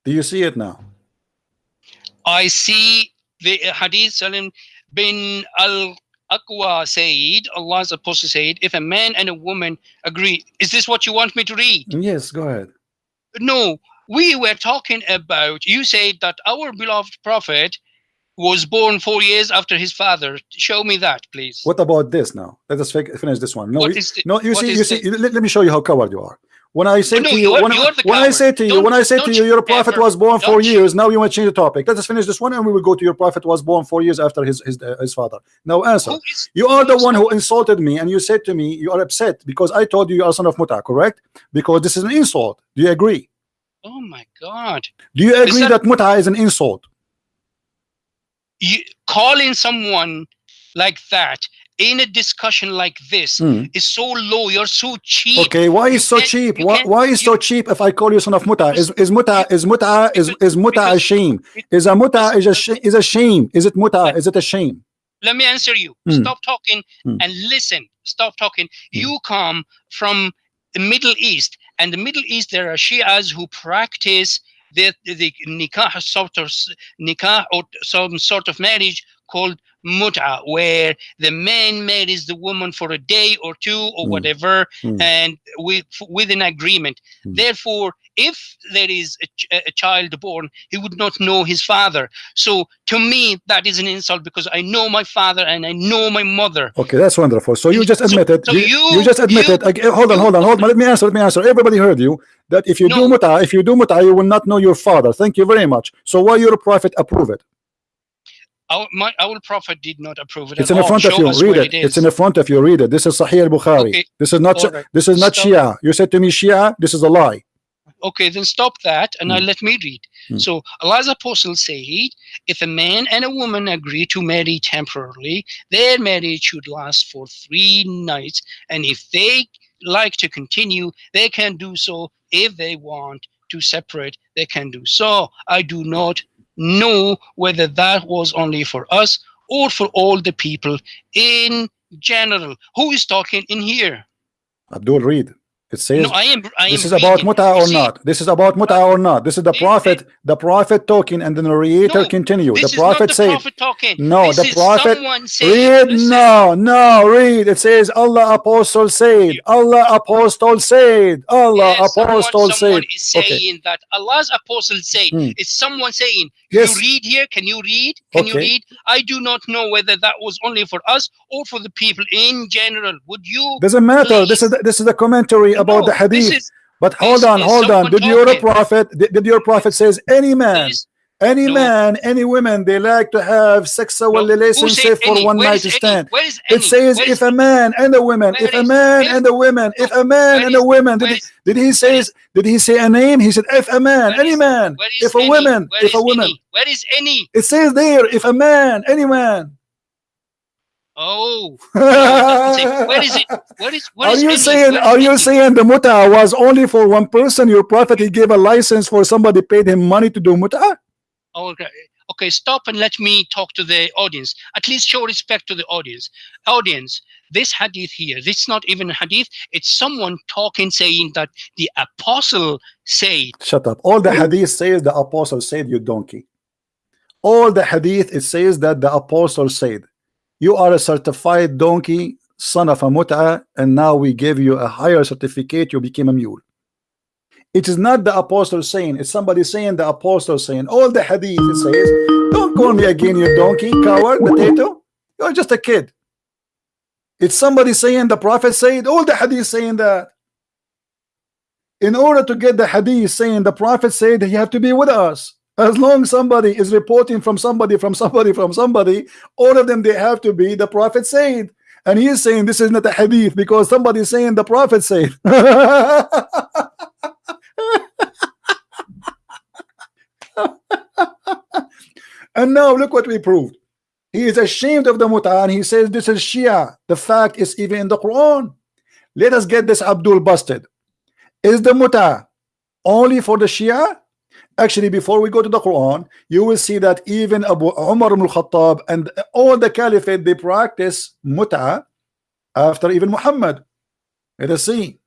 Do you see it now? I see the hadith Salim bin al Aqwa said, Allah's apostle said, if a man and a woman agree, is this what you want me to read? Yes, go ahead. No, we were talking about, you said that our beloved prophet was born four years after his father. Show me that, please. What about this now? Let us finish this one. No, you- no, you what see, you see. let me show you how coward you are. When I say No, to you, you're- when, I- you're when I say to you, Don't- when I say to you, you your prophet ever- was born four you- years. Now you want to change the topic. Let us finish this one, and we will go to your prophet was born four years after his his, uh, his father. Now answer. Is- You are the one who insulted me, and you said to me, you are upset because I told you you are son of muta, correct? Because this is an insult. Do you agree? Oh my God. Do you agree that- that muta is an insult? You calling someone like that in a discussion like this Hmm. is so low. You're so cheap. Okay, why is so cheap? Why, why is so cheap if I call you son of muta? Is is muta is muta is is muta a shame? Is a muta is a is a shame? Is it muta? Is it a shame? Let me answer you. Hmm. Stop talking Hmm. and listen. Stop talking. You come from the Middle East, and the Middle East there are Shias who practice the the nikah sort of nikah or some sort of marriage called mut'a, where the man marries the woman for a day or two or Hmm. whatever, Hmm. and with with an agreement. Hmm. Therefore, if there is a, ch- a child born, he would not know his father. So to me, that is an insult because I know my father and I know my mother. Okay, that's wonderful. So you just So- admitted. so you, you- you just admitted. you- ag- hold on, hold on, hold on. Let me answer. Let me answer. Everybody heard you. That if you do No. muta, if you do muta, you will not know your father. Thank you very much. So why your prophet approve it? Our, my, our prophet did not approve it. It's at in the front of you. Read where it. It's in the front of you. Read it. This is Sahih al-Bukhari. Okay. This is not. Right. This is not Stop. Shia. You said to me Shia. This is a lie. Okay, then stop that and now Hmm. let me read. Hmm. So Allah's apostle said, if a man and a woman agree to marry temporarily, their marriage should last for three nights. And if they like to continue, they can do so. If they want to separate, they can do so. I do not know whether that was only for us or for all the people in general. Who is talking in here? Abdul, read. It says. No, I am. I this am is about muta or see, not. This is about muta or not. This is the prophet. The prophet talking, and the narrator No, continue. The prophet the said. No, this the prophet- Read no, no, read. It says Allah apostle said. Allah apostle said. Allah yes, someone, apostle someone said. is saying Okay. that Allah's apostle said. Hmm. It's someone saying. Yes. You read here. Can you read? Can you read? I do not know whether that was only for us or for the people in general. Would you? Doesn't matter. This is the, this is the commentary about the No, hadith. is- But hold on, hold on. Did your talking. prophet? Did, did your prophet says any man, any No. man, any women they like to have sexual uh, no, who relationship for any? one Where night is to any? stand. It says Where if a man and a woman, if a man and a woman, if a man and a woman, did he, did he where say did he say a name? He said if a man, any man, if a woman, if a woman. Where is any? It says there if a man, any man. Oh, no, it doesn't say. Where is it? Where is? Where Are is you saying is are you saying the muta was only for one person? Your prophet he gave a license for somebody paid him money to do muta? Oh, okay. Okay, stop and let me talk to the audience. At least show respect to the audience. Audience, this hadith here, this is not even a hadith. It's someone talking, saying that the apostle said. Shut up. All the hadith says the apostle said you donkey. All the hadith it says that the apostle said you are a certified donkey, son of a muta, and now we give you a higher certificate, you became a mule. It is not the apostle saying, it's somebody saying the apostle saying. All the hadith it says, don't call me again, you donkey, coward, potato. You're just a kid. It's somebody saying the prophet said, all the hadith saying that. In order to get the hadith saying the prophet said, you have to be with us. As long somebody is reporting from somebody, from somebody, from somebody, all of them they have to be the prophet said. And he is saying this is not a hadith because somebody is saying the prophet said. and now look what we proved. He is ashamed of the muta and he says this is Shia. The fact is even in the Quran. Let us get this Abdul busted. Is the muta only for the Shia? Actually, before we go to the Quran, you will see that even Abu Umar al-Khattab and all the caliphate they practice muta after even Muhammad. Let us see.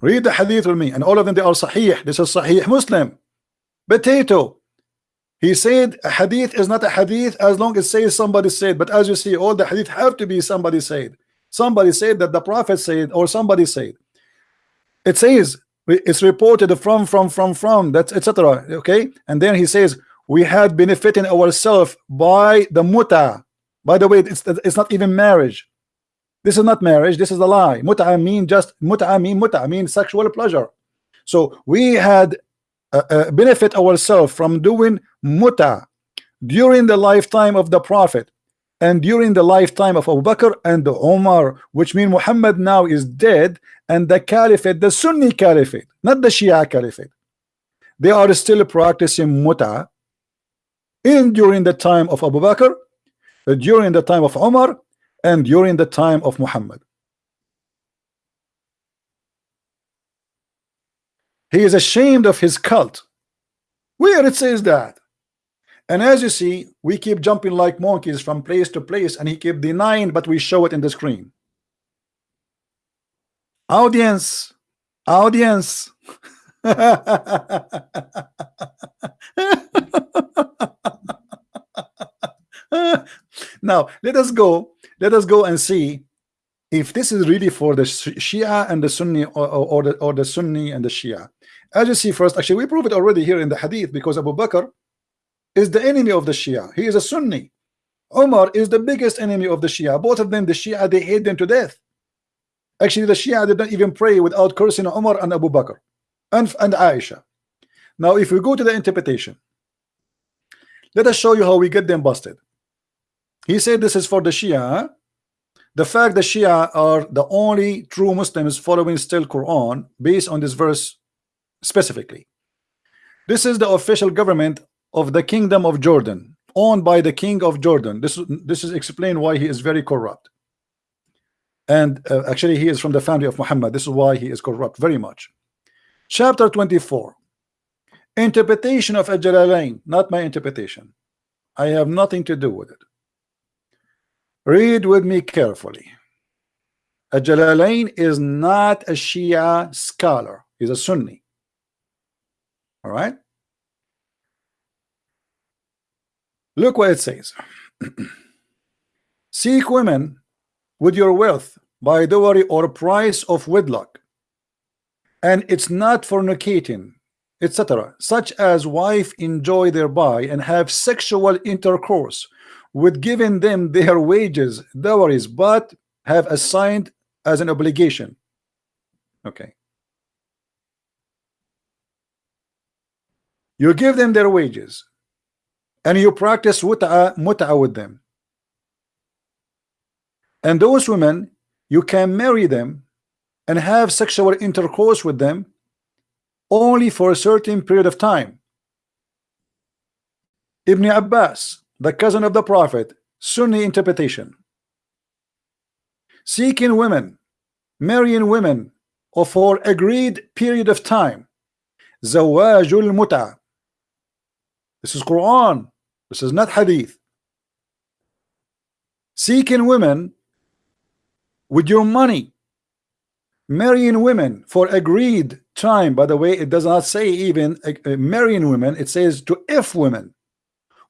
Read the hadith with me, and all of them they are sahih. This is sahih Muslim. Potato. He said a hadith is not a hadith as long as says somebody said. But as you see, all the hadith have to be somebody said. Somebody said that the prophet said, or somebody said. It says it's reported from from from from that's etc. Okay, and then he says we had benefiting ourselves by the muta. By the way, it's it's not even marriage. This is not marriage. This is a lie. Muta I mean just muta I mean muta mean sexual pleasure. So we had uh, uh, benefit ourselves from doing muta during the lifetime of the Prophet and during the lifetime of Abu Bakr and Umar, which mean Muhammad now is dead, and the caliphate, the Sunni caliphate, not the Shia caliphate. they are still practicing muta in during the time of Abu Bakr, during the time of Umar, and during the time of Muhammad. He is ashamed of his cult. Where it says that? And as you see, we keep jumping like monkeys from place to place, and he keep denying, but we show it in the screen. Audience, audience. now let us go let us go and see if this is really for the Shia and the Sunni or, or, the, or the Sunni and the Shia as you see first actually we prove it already here in the hadith because Abu Bakr is the enemy of the Shia. He is a Sunni. Umar is the biggest enemy of the Shia. Both of them the Shia they hate them to death. Actually the Shia did not even pray without cursing Umar and Abu Bakr and, and Aisha. Now if we go to the interpretation let us show you how we get them busted. He said this is for the Shia the fact the Shia are the only true Muslims following still Quran based on this verse specifically. This is the official government of the kingdom of Jordan owned by the king of Jordan. This this is explained why he is very corrupt. And uh, actually he is from the family of Muhammad. This is why he is corrupt very much. Chapter 24 interpretation of Al-Jalalain not my interpretation. I have nothing to do with it. Read with me carefully. Al-Jalalain is not a Shia scholar. He's a Sunni all right? Look what it says. Seek women with your wealth by dowry or price of wedlock. And it's not fornicating etc such as wife enjoy thereby and have sexual intercourse with giving them their wages dowries but have assigned as an obligation. Okay you give them their wages and you practice mut'a, with them. And those women you can marry them and have sexual intercourse with them only for a certain period of time. Ibn Abbas the cousin of the Prophet Sunni interpretation. Seeking women marrying women or for agreed period of time. Zawajul muta this is Quran. This is not hadith. Seeking women with your money. Marrying women for agreed time. By the way it does not say even uh, marrying women. It says to if women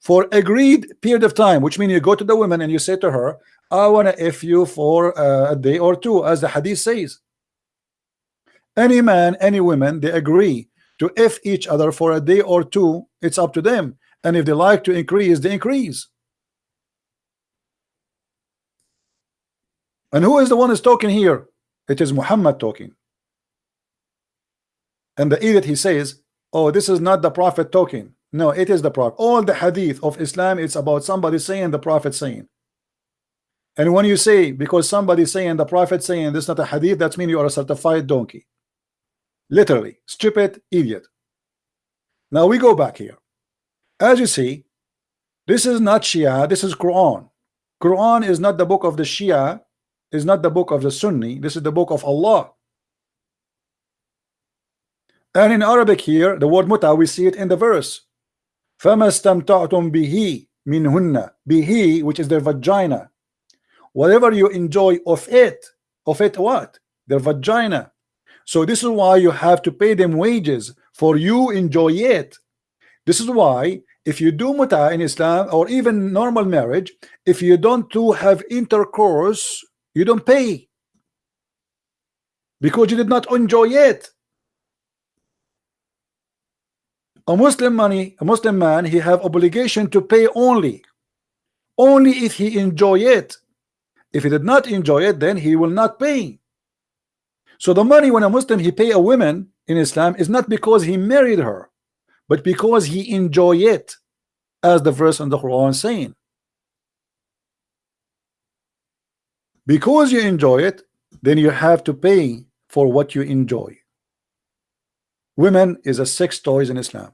for agreed period of time which means you go to the woman and you say to her I want to if you for uh, a day or two as the hadith says. Any man any woman they agree to F each other for a day or two it's up to them. And if they like to increase they increase. And who is the one who's talking here? It is Muhammad talking. And the idiot he says oh this is not the prophet talking. No it is the prophet. All the hadith of Islam it's about somebody saying the prophet saying. And when you say because somebody saying the prophet saying this is not a hadith that's mean you are a certified donkey literally stupid idiot now we go back here as you see this is not Shia this is Quran Quran is not the book of the Shia is not the book of the Sunni this is the book of Allah and in Arabic here the word muta we see it in the verse فَمَا اسْتَمْتَعْتُمْ بِهِ مِنْهُنَّ bihi which is their vagina whatever you enjoy of it of it what their vagina so this is why you have to pay them wages for you enjoy it. This is why if you do muta in Islam or even normal marriage if you don't do have intercourse you don't pay. Because you did not enjoy it. A Muslim money a Muslim man he have obligation to pay only. Only if he enjoy it. If he did not enjoy it then he will not pay so the money when a Muslim he pay a woman in Islam is not because he married her but because he enjoy it as the verse in the Quran saying because you enjoy it then you have to pay for what you enjoy women is a sex toys in Islam.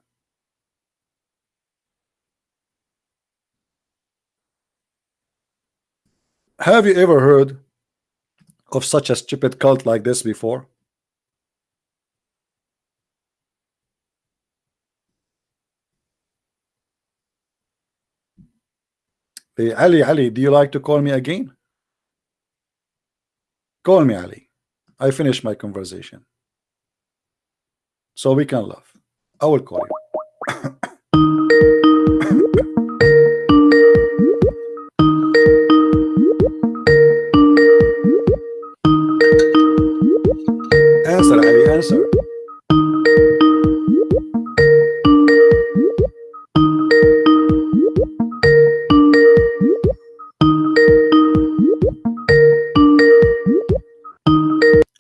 Have you ever heard of such a stupid cult like this before? Hey, Ali, Ali, do you like to call me again? Call me, Ali. I finished my conversation. So we can laugh. I will call you.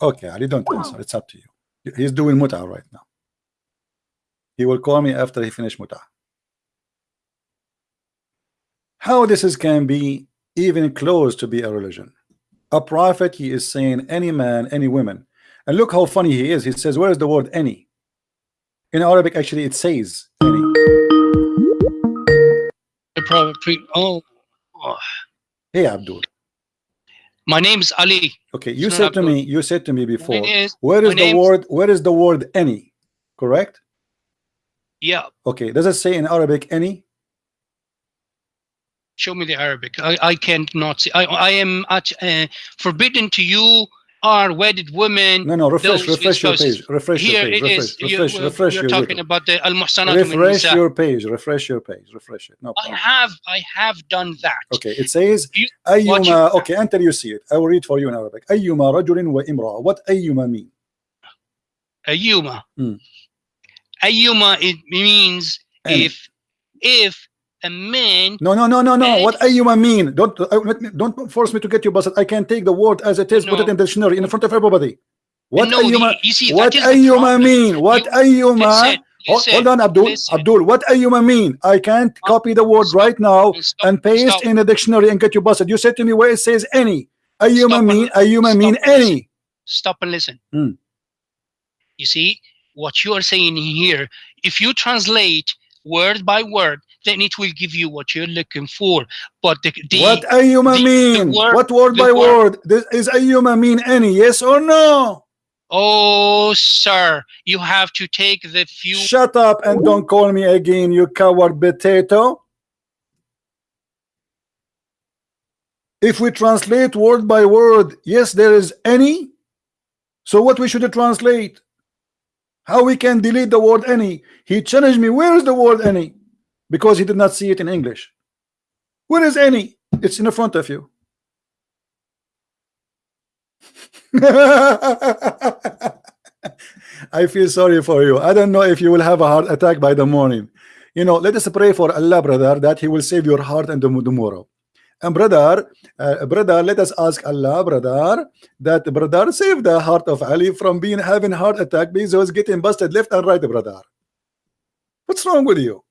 Okay, Ali, don't answer. It's up to you. He's doing muta right now. He will call me after he finish muta. How this is can be even close to be a religion. A prophet, he is saying any man, any woman. And look how funny he is. He says, where is the word any? In Arabic, actually, it says any. The prophet oh, oh. Hey, Abdul. My name's Ali. Okay, you It's said to me, you said to me before, is. where is the word, where is the word any? Correct? Yeah, Okay, does it say in Arabic any? show me the Arabic. I, I can't not see. I, I am at, uh, forbidden to you are wedded women. No, no, refresh, Those refresh your discussed. page, refresh Here your page, it refresh, is. You- refresh, we're- refresh we're your talking video. about the al muhsanat min refresh nisa. your page, refresh your page, refresh it. No I problem. have I have done that. Okay, it says You- what أيما you- okay until you see it. I will read for you in Arabic. أيما رجل وامرأة. What أيما mean? Ayuma. Hmm. Ayuma it means Any. if if a man. No, no, no, no, no. What ayyuma mean? Don't uh, don't force me to get you, but I can take the word as it is, no. put it in the dictionary in front of everybody. What no. You see, what ayyuma mean? What you, ayyuma? Hold, hold, on, Abdul. Listen. Abdul, what are you mean? I can't copy the word stop, right now stop, and paste stop. in the dictionary and get you busted. You said to me where it says any. Ayyuma mean. Ayyuma mean any. Stop and listen. Hmm. You see what you are saying here. If you translate word by word, then it will give you what you're looking for. But the, the what Ayuma the, mean? The word, what word by word? word? This is mean any? Yes or no? Oh, sir, you have to take the few. Shut up and don't call me again, you coward potato. If we translate word by word, yes, there is any. So what we should translate? How we can delete the word any? He challenged me, where is the word any? Because he did not see it in English. Where is any? It's in the front of you. I feel sorry for you. I don't know if you will have a heart attack by the morning. You know, let us pray for Allah, brother, that He will save your heart and tomorrow. And brother, uh, brother, let us ask Allah, brother, that brother save the heart of Ali from being having heart attack because he was getting busted left and right, brother. What's wrong with you?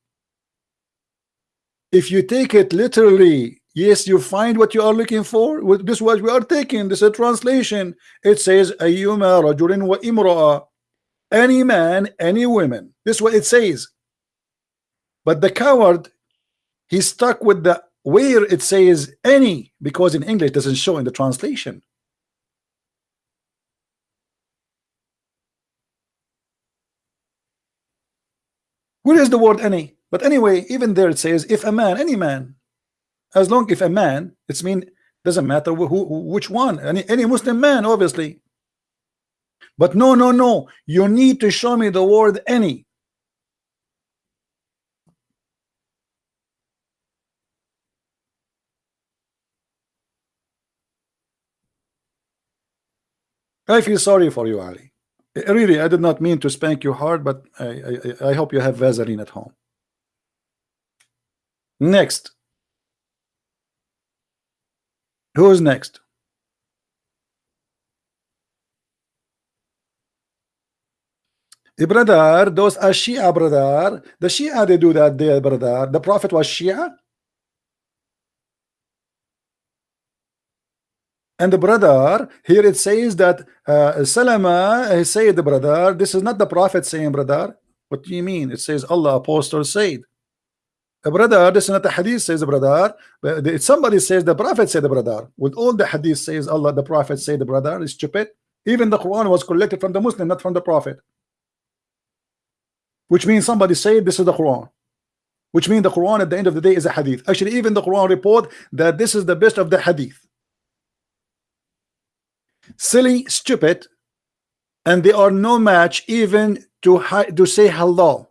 If you take it literally, yes, you find what you are looking for. With this, what we are taking, this is a translation. It says, "Ayyuma rajulin wa imra'a." Any man, any woman. This is what it says. But the coward, he's stuck with the where it says any because in English doesn't show in the translation. Where is the word any? But anyway, even there it says if a man, any man, as long if a man, it's mean doesn't matter who, who which one, any any Muslim man, obviously. But no, no, no, you need to show me the word any. I feel sorry for you, Ali. Really, I did not mean to spank you hard, but I, I, I hope you have Vaseline at home. Next. Who's next? Eh, Brother, those are Shia, brother. The Shia, they do that there, brother. The Prophet was Shia. And the brother, here it says that uh, Salama he said, the brother, this is not the prophet saying, brother. What do you mean? It says Allah apostle said. A brother, this is not the hadith says the brother, but somebody says the prophet said the brother. With all the hadith says Allah, the prophet said the brother is stupid. Even the Quran was collected from the Muslim, not from the prophet. Which means somebody said this is the Quran. Which means the Quran at the end of the day is a hadith. Actually, even the Quran report that this is the best of the hadith silly, stupid, and they are no match even to to say hello.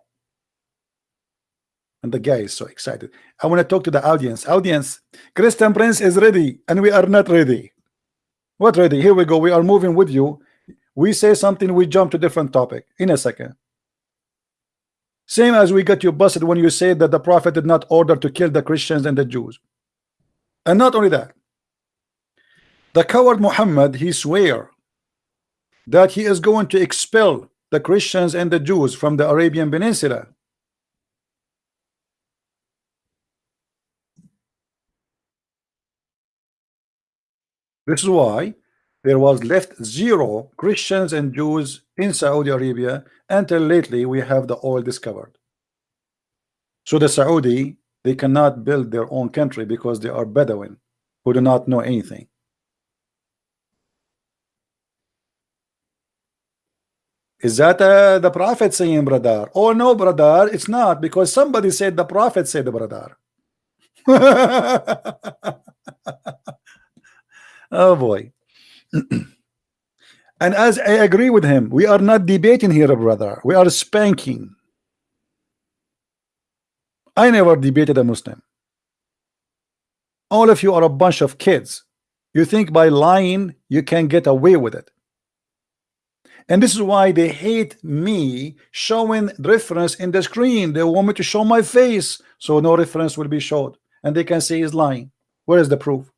And the guy is so excited. I want to talk to the audience. Audience, Christian Prince is ready, and we are not ready. What ready? Here we go. We are moving with you. We say something, we jump to different topic in a second. Same as we got you busted when you said that the prophet did not order to kill the Christians and the Jews. And not only that, the coward Muhammad, he swear that he is going to expel the Christians and the Jews from the Arabian Peninsula. This is why there was left zero Christians and Jews in Saudi Arabia until lately we have the oil discovered. So the Saudi, they cannot build their own country because they are Bedouin who do not know anything. Is that uh, the prophet saying, brother? Oh, no, brother, it's not because somebody said the prophet said, brother. oh, boy. and as I agree with him, we are not debating here, brother. We are spanking. I never debated a Muslim. All of you are a bunch of kids. You think by lying you can get away with it. And this is why they hate me showing reference in the screen. They want me to show my face so no reference will be showed. And they can say he's lying. Where is the proof?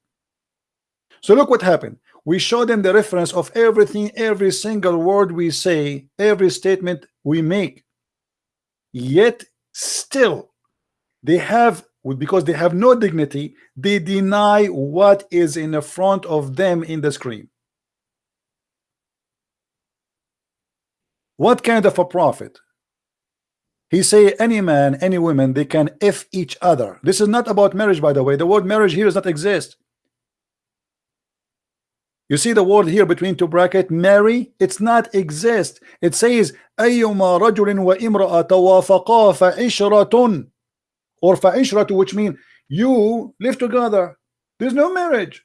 So look what happened. We show them the reference of everything, every single word we say, every statement we make. Yet still they have because they have no dignity, they deny what is in the front of them in the screen. What kind of a prophet? He say any man, any woman, they can if each other. This is not about marriage, by the way. The word marriage here does not exist. You see the word here between two bracket, marry, it's not exist. It says أيما رجل وامرأة توافقا فعشرة or فعشرة which mean you live together. There's no marriage.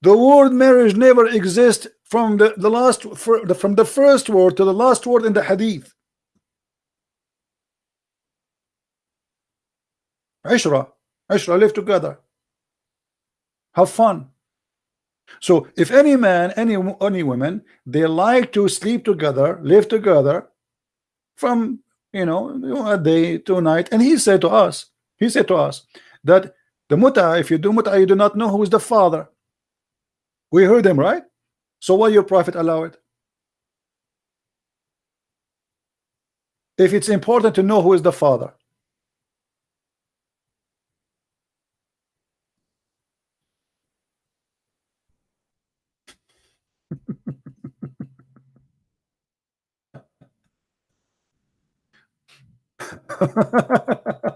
The word marriage never exists from the, the last from the first word to the last word in the hadith. Ishra, Ishra, live together. Have fun. So if any man, any any woman, they like to sleep together, live together from you know a day to night, and he said to us, he said to us that the muta, if you do muta, you do not know who is the father. We heard him right? So why your prophet allow it? If it's important to know who is the father.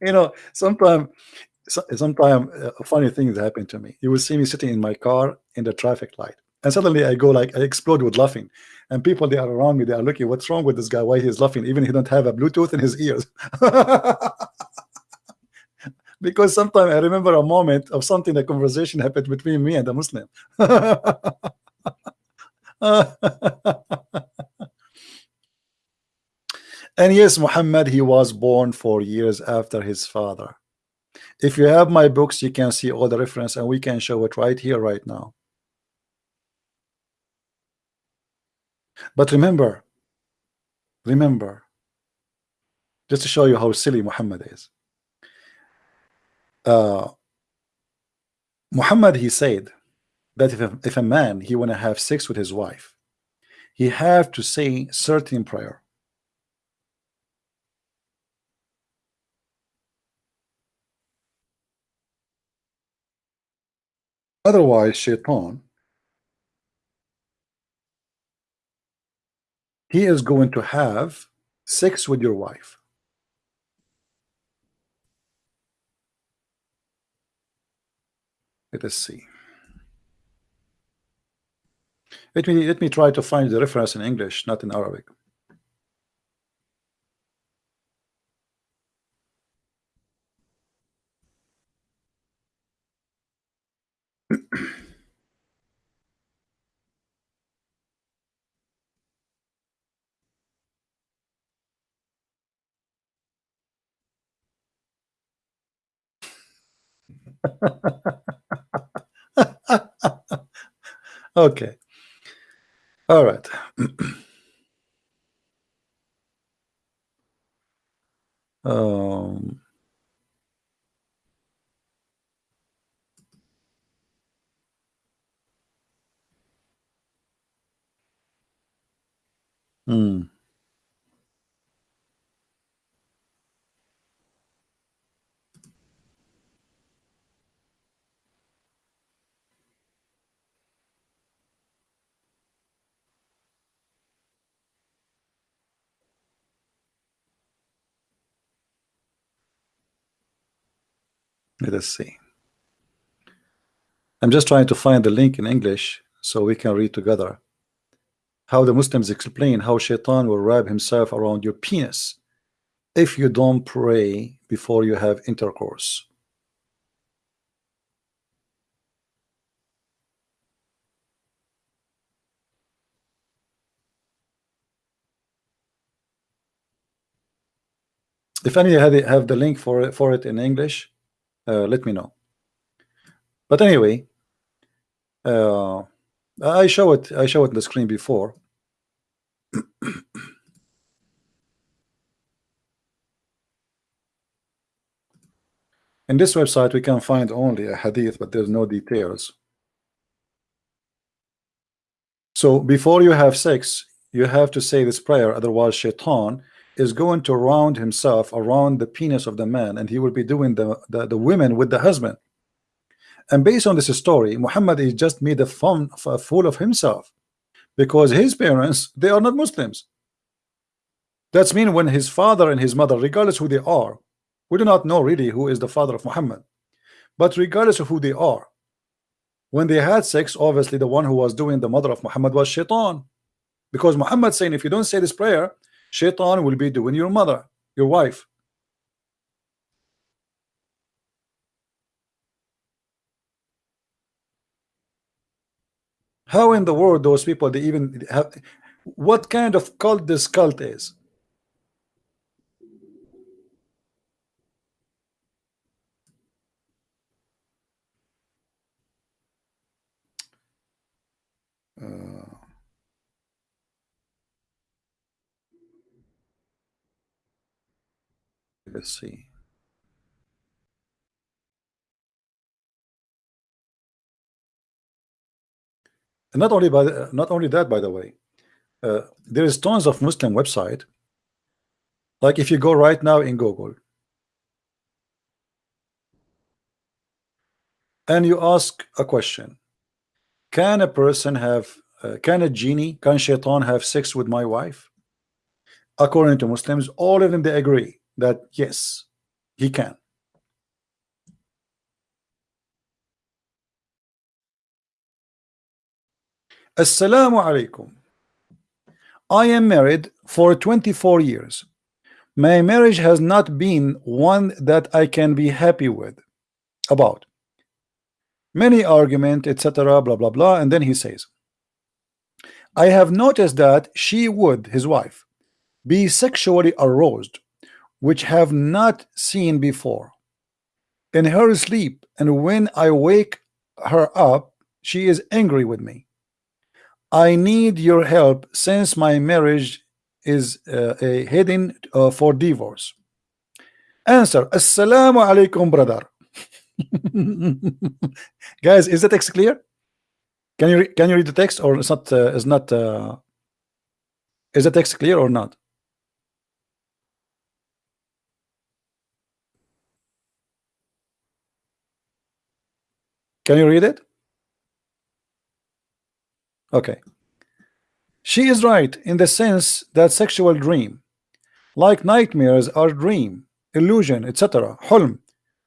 you know, sometimes sometimes uh, funny things happen to me. You will see me sitting in my car in the traffic light, and suddenly I go like I explode with laughing, and people they are around me they are looking, what's wrong with this guy? Why he's laughing? Even he don't have a Bluetooth in his ears. because sometimes I remember a moment of something, a conversation happened between me and a Muslim. and yes, Muhammad, he was born four years after his father. If you have my books, you can see all the reference and we can show it right here, right now. But remember, remember, just to show you how silly Muhammad is. Uh, Muhammad, he said that if a, if a man, he want to have sex with his wife, he have to say certain prayer. Otherwise shaitan he is going to have sex with your wife. Let us see. Let me let me try to find the reference in English not in Arabic okay all right um hmm. Let us see. I'm just trying to find the link in English so we can read together. How the Muslims explain how Shaitan will wrap himself around your penis if you don't pray before you have intercourse. If any had have the link for it, for it in English, uh, let me know. But anyway uh, I show it I show it on the screen before. In this website we can find only a hadith but there's no details. So before you have sex you have to say this prayer otherwise shaitan is going to round himself around the penis of the man and he will be doing the, the, the women with the husband. And based on this story Muhammad is just made a fun a fool of himself because his parents they are not Muslims. That's mean when his father and his mother regardless who they are we do not know really who is the father of Muhammad but regardless of who they are when they had sex obviously the one who was doing the mother of Muhammad was shaitan. Because Muhammad saying if you don't say this prayer Shaitan will be doing your mother, your wife. How in the world those people they even have what kind of cult this cult is? Uh, let's see and not only by not only that by the way uh, there is tons of Muslim website. Like if you go right now in Google and you ask a question can a person have uh, can a genie can shaitan have sex with my wife? According to Muslims all of them they agree that yes, he can. Assalamu alaikum. I am married for 24 years. My marriage has not been one that I can be happy with about many argument etc blah blah blah and then he says I have noticed that she would his wife be sexually aroused which have not seen before. In her sleep and when I wake her up she is angry with me. I need your help since my marriage is uh, a heading uh, for divorce. Answer assalamu alaikum brother. Guys is the text clear? Can you can you read the text or it's not uh, is not uh, is the text clear or not Can you read it? Okay. She is right in the sense that sexual dream, like nightmares, are dream, illusion, etc. Hulm,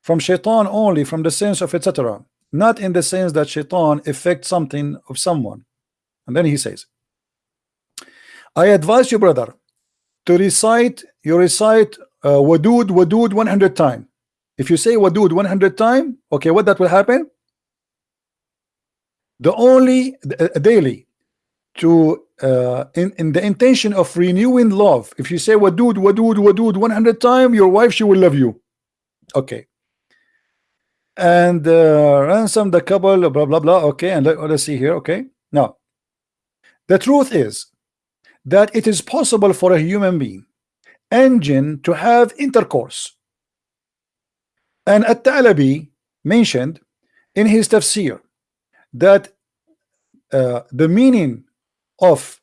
from shaitan only, from the sense of etc. Not in the sense that shaitan affects something of someone. And then he says, I advise you, brother, to recite, you recite uh, Wadud 100 times. If you say Wadud 100 times, okay, what that will happen? The only uh, daily to uh, in, in the intention of renewing love. If you say Wadud, Wadud, Wadud 100 times, your wife, she will love you. Okay. And uh, ransom the couple, blah, blah, blah. Okay. And let, let's see here. Okay. Now, the truth is that it is possible for a human being engine to have intercourse and At-Talabi mentioned in his tafsir that uh, the meaning of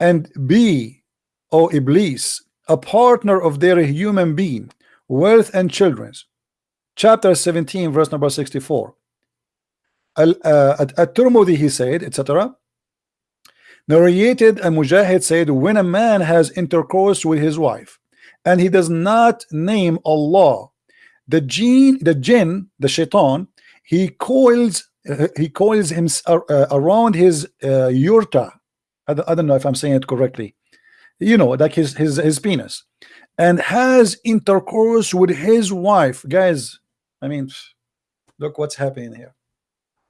and be O Iblis a partner of their human being wealth and children's. Chapter 17 verse number 64 uh, at, Turmudi he said etc narrated and Mujahid said when a man has intercourse with his wife and he does not name Allah the jinn the jinn the shaitan he coils he coils him uh, around his uh, yurta. I, don't know if I'm saying it correctly. You know like his his his penis. And has intercourse with his wife. Guys I mean look what's happening here.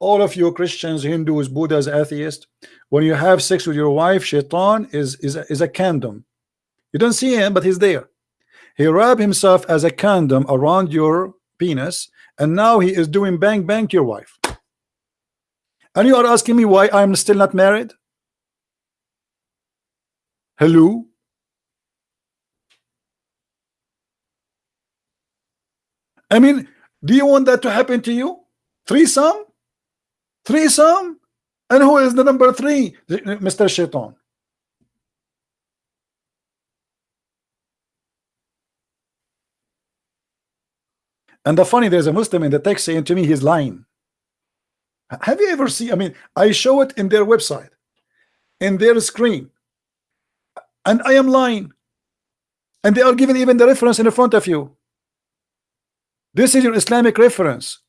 All of you Christians Hindus Buddhas atheists when you have sex with your wife shaitan is is a, is a condom. You don't see him but he's there. He wrapped himself as a condom around your penis and now he is doing bang bang to your wife and you are asking me why I'm still not married? Hello? I mean do you want that to happen to you? Threesome? Threesome? And who is the number three? Mr. Shaitan. And the funny, there's a Muslim in the text saying to me, he's lying. Have you ever seen? I mean, I show it in their website, in their screen, and I am lying. And they are giving even the reference in the front of you. This is your Islamic reference.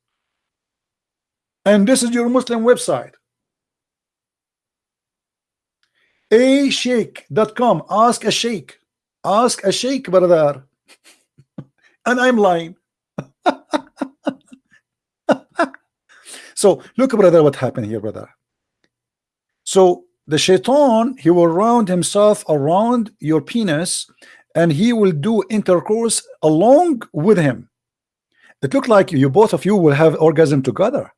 And this is your Muslim website. A sheikh.com. Ask a sheikh. Ask a sheikh, brother. and I'm lying. So look brother what happened here brother. So the shaitan he will round himself around your penis and he will do intercourse along with him. It looked like you both of you will have orgasm together.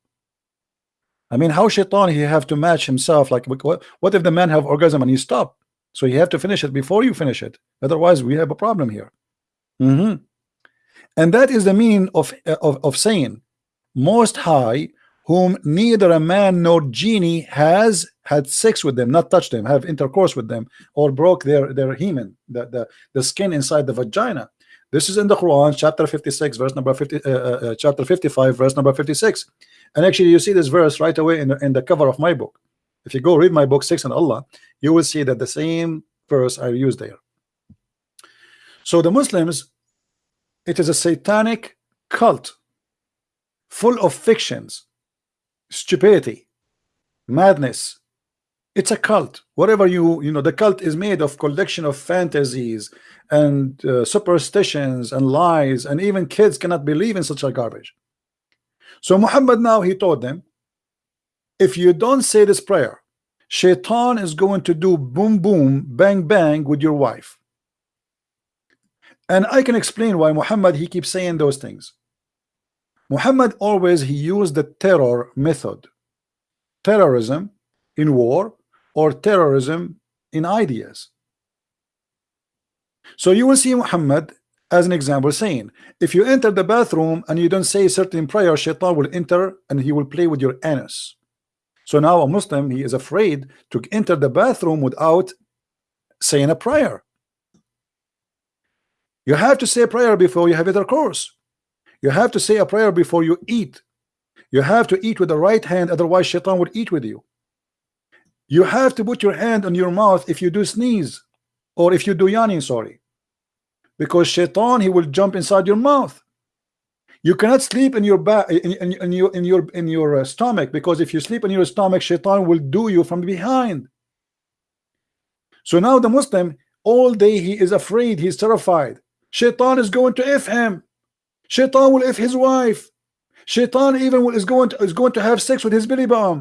I mean how shaitan he have to match himself? Like what, what if the man have orgasm and he stop? So you have to finish it before you finish it. Otherwise we have a problem here. Mm -hmm. And that is the meaning of, of, of saying, Most High, whom neither a man nor genie has had sex with them, not touched them, have intercourse with them, or broke their, their hymen, the, the, the skin inside the vagina. This is in the Quran, chapter 56, verse number 50, uh, uh, uh, chapter 55, verse number 56. And actually, you see this verse right away in the, in the cover of my book. If you go read my book, Six and Allah, you will see that the same verse I use there. So the Muslims it is a satanic cult full of fictions, stupidity, madness. It's a cult. Whatever you you know, the cult is made of collection of fantasies and uh, superstitions and lies, and even kids cannot believe in such a garbage. So Muhammad now he told them, if you don't say this prayer, Shaitan is going to do boom boom bang bang with your wife. And I can explain why Muhammad he keeps saying those things. Muhammad always he used the terror method. Terrorism in war or terrorism in ideas. So you will see Muhammad as an example saying if you enter the bathroom and you don't say certain prayer shaitan will enter and he will play with your anus so now a Muslim he is afraid to enter the bathroom without saying a prayer you have to say prayer before you have intercourse. You have to say a prayer before you eat. You have to eat with the right hand, otherwise shaitan would eat with you. you have to put your hand on your mouth if you do sneeze or if you do yawning sorry. Because shaitan he will jump inside your mouth. You cannot sleep in your back in, in, in, your in your in your uh, stomach because if you sleep in your stomach shaitan will do you from behind. So now the Muslim all day he is afraid he's terrified. Shaitan is going to if him shaitan will if his wife. Shaitan even is going to is going to have sex with his belly bum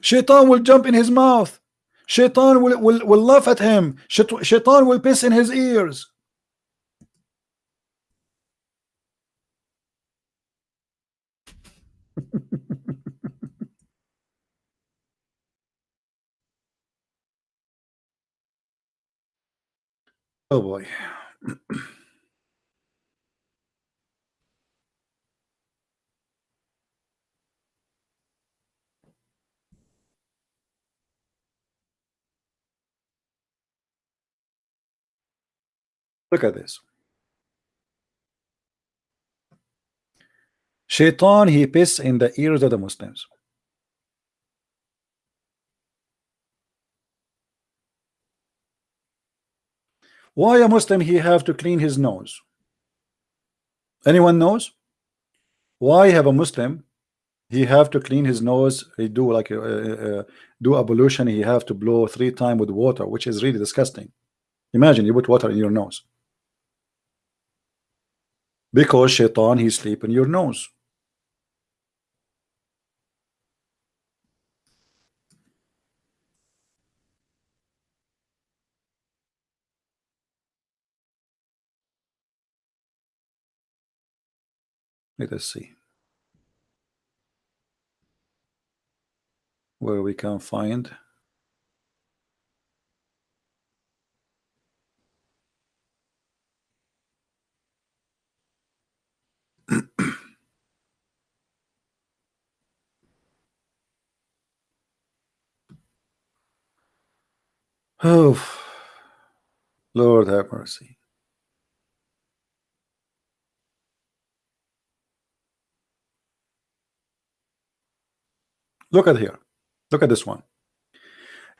shaitan will jump in his mouth. Shaitan will, will, will laugh at him. Shaitan will piss in his ears. Oh boy. Look at this. Shaitan, he piss in the ears of the Muslims. Why a Muslim he have to clean his nose? Anyone knows? Why have a Muslim he have to clean his nose? He do like uh, uh, do ablution. He have to blow three times with water, which is really disgusting. Imagine you put water in your nose because shaitan he sleep in your nose. Let us see where we can find oh Lord have mercy Look at here. Look at this one.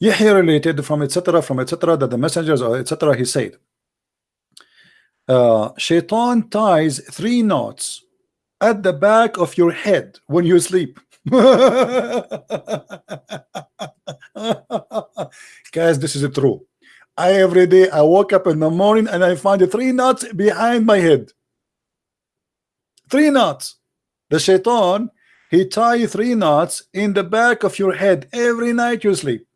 Yahya related from etc. from etc. that the messengers or etc. he said uh, Shaitan ties three knots at the back of your head when you sleep. Guys, this is true. I every day I woke up in the morning and I find three knots behind my head. Three knots. The shaitan he tie three knots in the back of your head every night you sleep.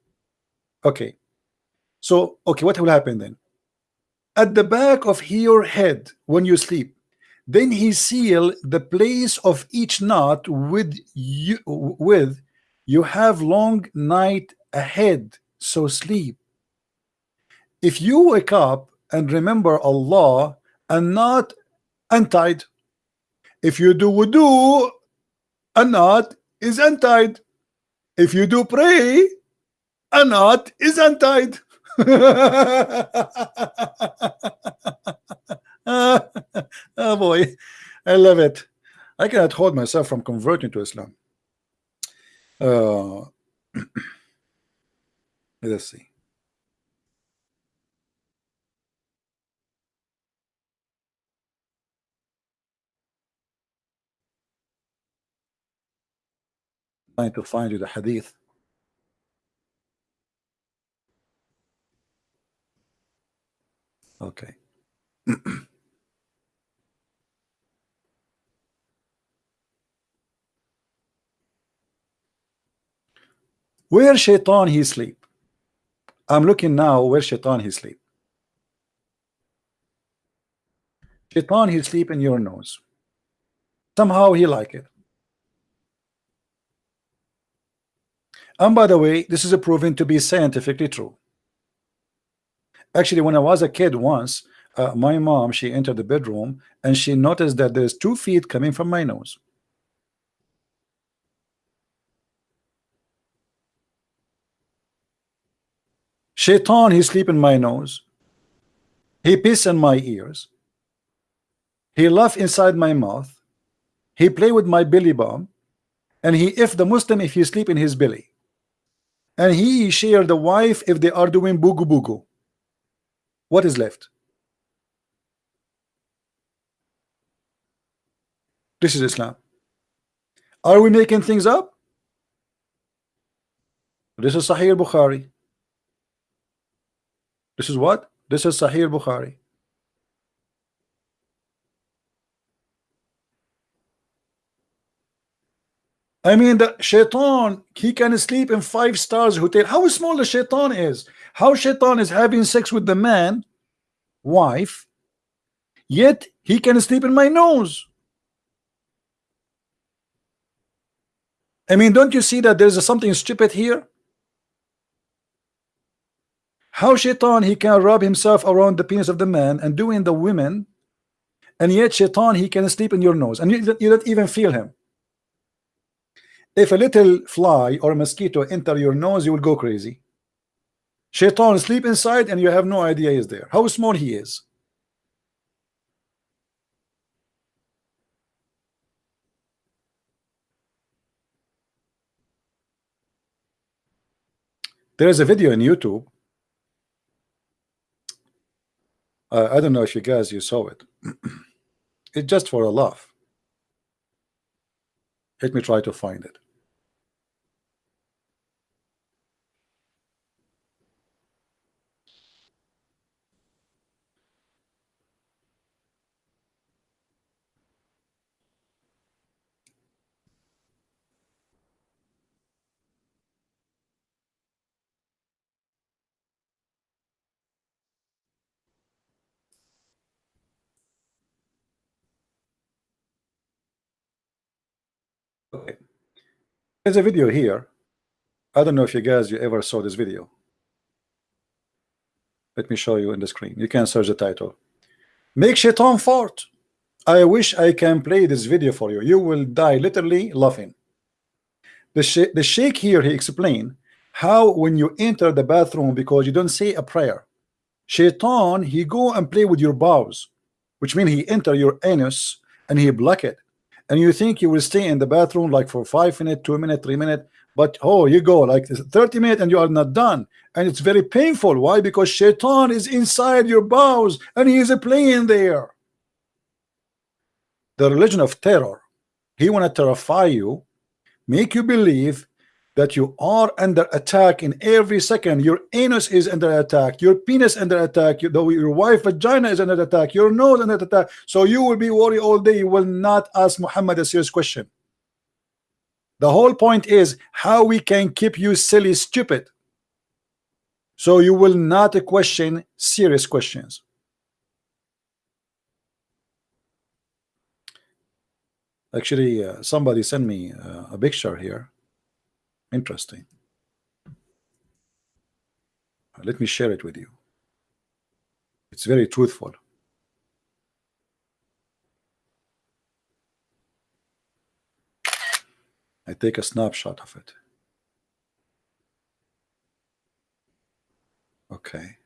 Okay. So, okay, what will happen then? At the back of your head when you sleep, then he seal the place of each knot with you with you have long night ahead, so sleep. If you wake up and remember Allah and not untied, if you do wudu a knot is untied. If you do pray, a knot is untied. oh boy, I love it. I cannot hold myself from converting to Islam. Uh, let's see. trying to find you the hadith. Okay. where shaitan he sleep? I'm looking now where shaitan he sleep. Shaitan he sleep in your nose. Somehow he like it. And by the way, this is a proven to be scientifically true. Actually, when I was a kid once, uh, my mom, she entered the bedroom and she noticed that there's two feet coming from my nose. Shaitan, he sleep in my nose. He piss in my ears. He laugh inside my mouth. He play with my belly bump and he if the Muslim if he sleep in his belly. And he share the wife if they are doing bugu bugu. What is left? This is Islam. Are we making things up? This is Sahih Bukhari this is what this is Sahih Bukhari I mean, the shaitan, he can sleep in five stars hotel. How small the shaitan is. How shaitan is having sex with the man, wife, yet he can sleep in my nose. I mean, don't you see that there's something stupid here? How shaitan he can rub himself around the penis of the man and doing the women, and yet shaitan he can sleep in your nose, and you, you don't even feel him. If a little fly or mosquito enter your nose, you will go crazy. Shaitan sleep inside and you have no idea he's there. How small he is. There is a video on YouTube. I don't know if you guys you saw it. it's just for a laugh. Let me try to find it. Okay. There's a video here. I don't know if you guys you ever saw this video. Let me show you in the screen. You can search the title. Make shaitan fart. I wish I can play this video for you. You will die literally laughing. The, sh the sheikh here, he explained how when you enter the bathroom because you don't say a prayer, shaitan, he go and play with your bowels, which means he enter your anus and he block it and you think you will stay in the bathroom like for five minutes, two minutes, three minutes, but oh, you go like 30 minutes and you are not done, and it's very painful. Why? Because Shaitan is inside your bowels and he is playing there. The religion of terror, he want to terrify you, make you believe that you are under attack in every second. Your anus is under attack, your penis under attack, your, your wife vagina is under attack, your nose under attack. So you will be worried all day. You will not ask Muhammad a serious question. The whole point is how we can keep you silly, stupid. So you will not question serious questions. Actually, uh, somebody sent me uh, a picture here Interesting. Uh, let me share it with you. It's very truthful. I take a snapshot of it. Okay.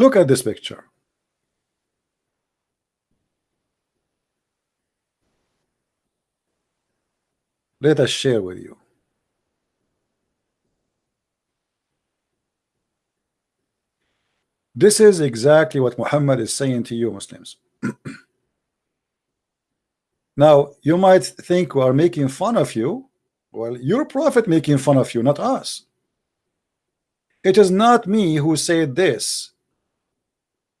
Look at this picture. Let us share with you. This is exactly what Muhammad is saying to you Muslims. now you might think we are making fun of you. Well, your prophet making fun of you, not us. It is not me who said this.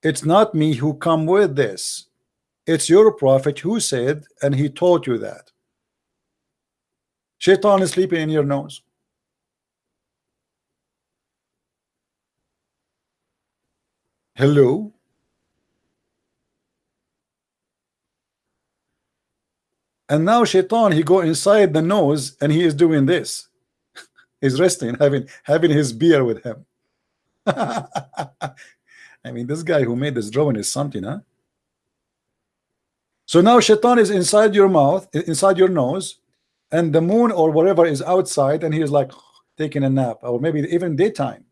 It's not me who come with this. It's your prophet who said, and he taught you that. Shaitan is sleeping in your nose. Hello? And now Shaitan, he go inside the nose and he is doing this. He's resting, having having his beer with him. I mean, this guy who made this drawing is something, huh? So now Shaitan is inside your mouth, inside your nose, and the moon or whatever is outside, and he is like taking a nap, or maybe even daytime.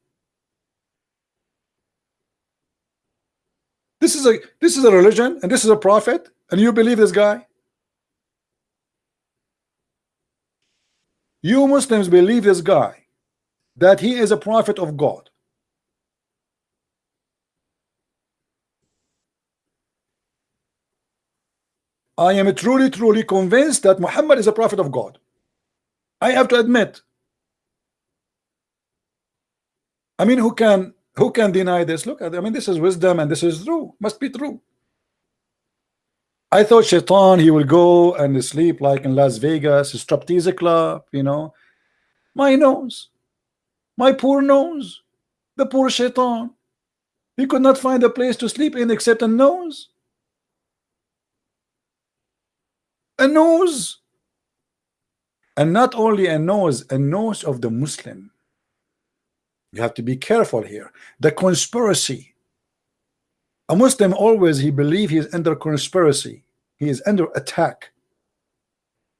This is a this is a religion, and this is a prophet, and you believe this guy. You Muslims believe this guy that he is a prophet of God. I am truly, truly convinced that Muhammad is a prophet of God. I have to admit. I mean, who can who can deny this? Look, at I mean, this is wisdom and this is true. Must be true. I thought Shaitan, he will go and sleep like in Las Vegas, striptease club, you know. My nose, my poor nose, the poor Shaitan. He could not find a place to sleep in except a nose. A nose. And not only a nose, a nose of the Muslim. You have to be careful here. The conspiracy a Muslim always he believe he is under conspiracy. He is under attack.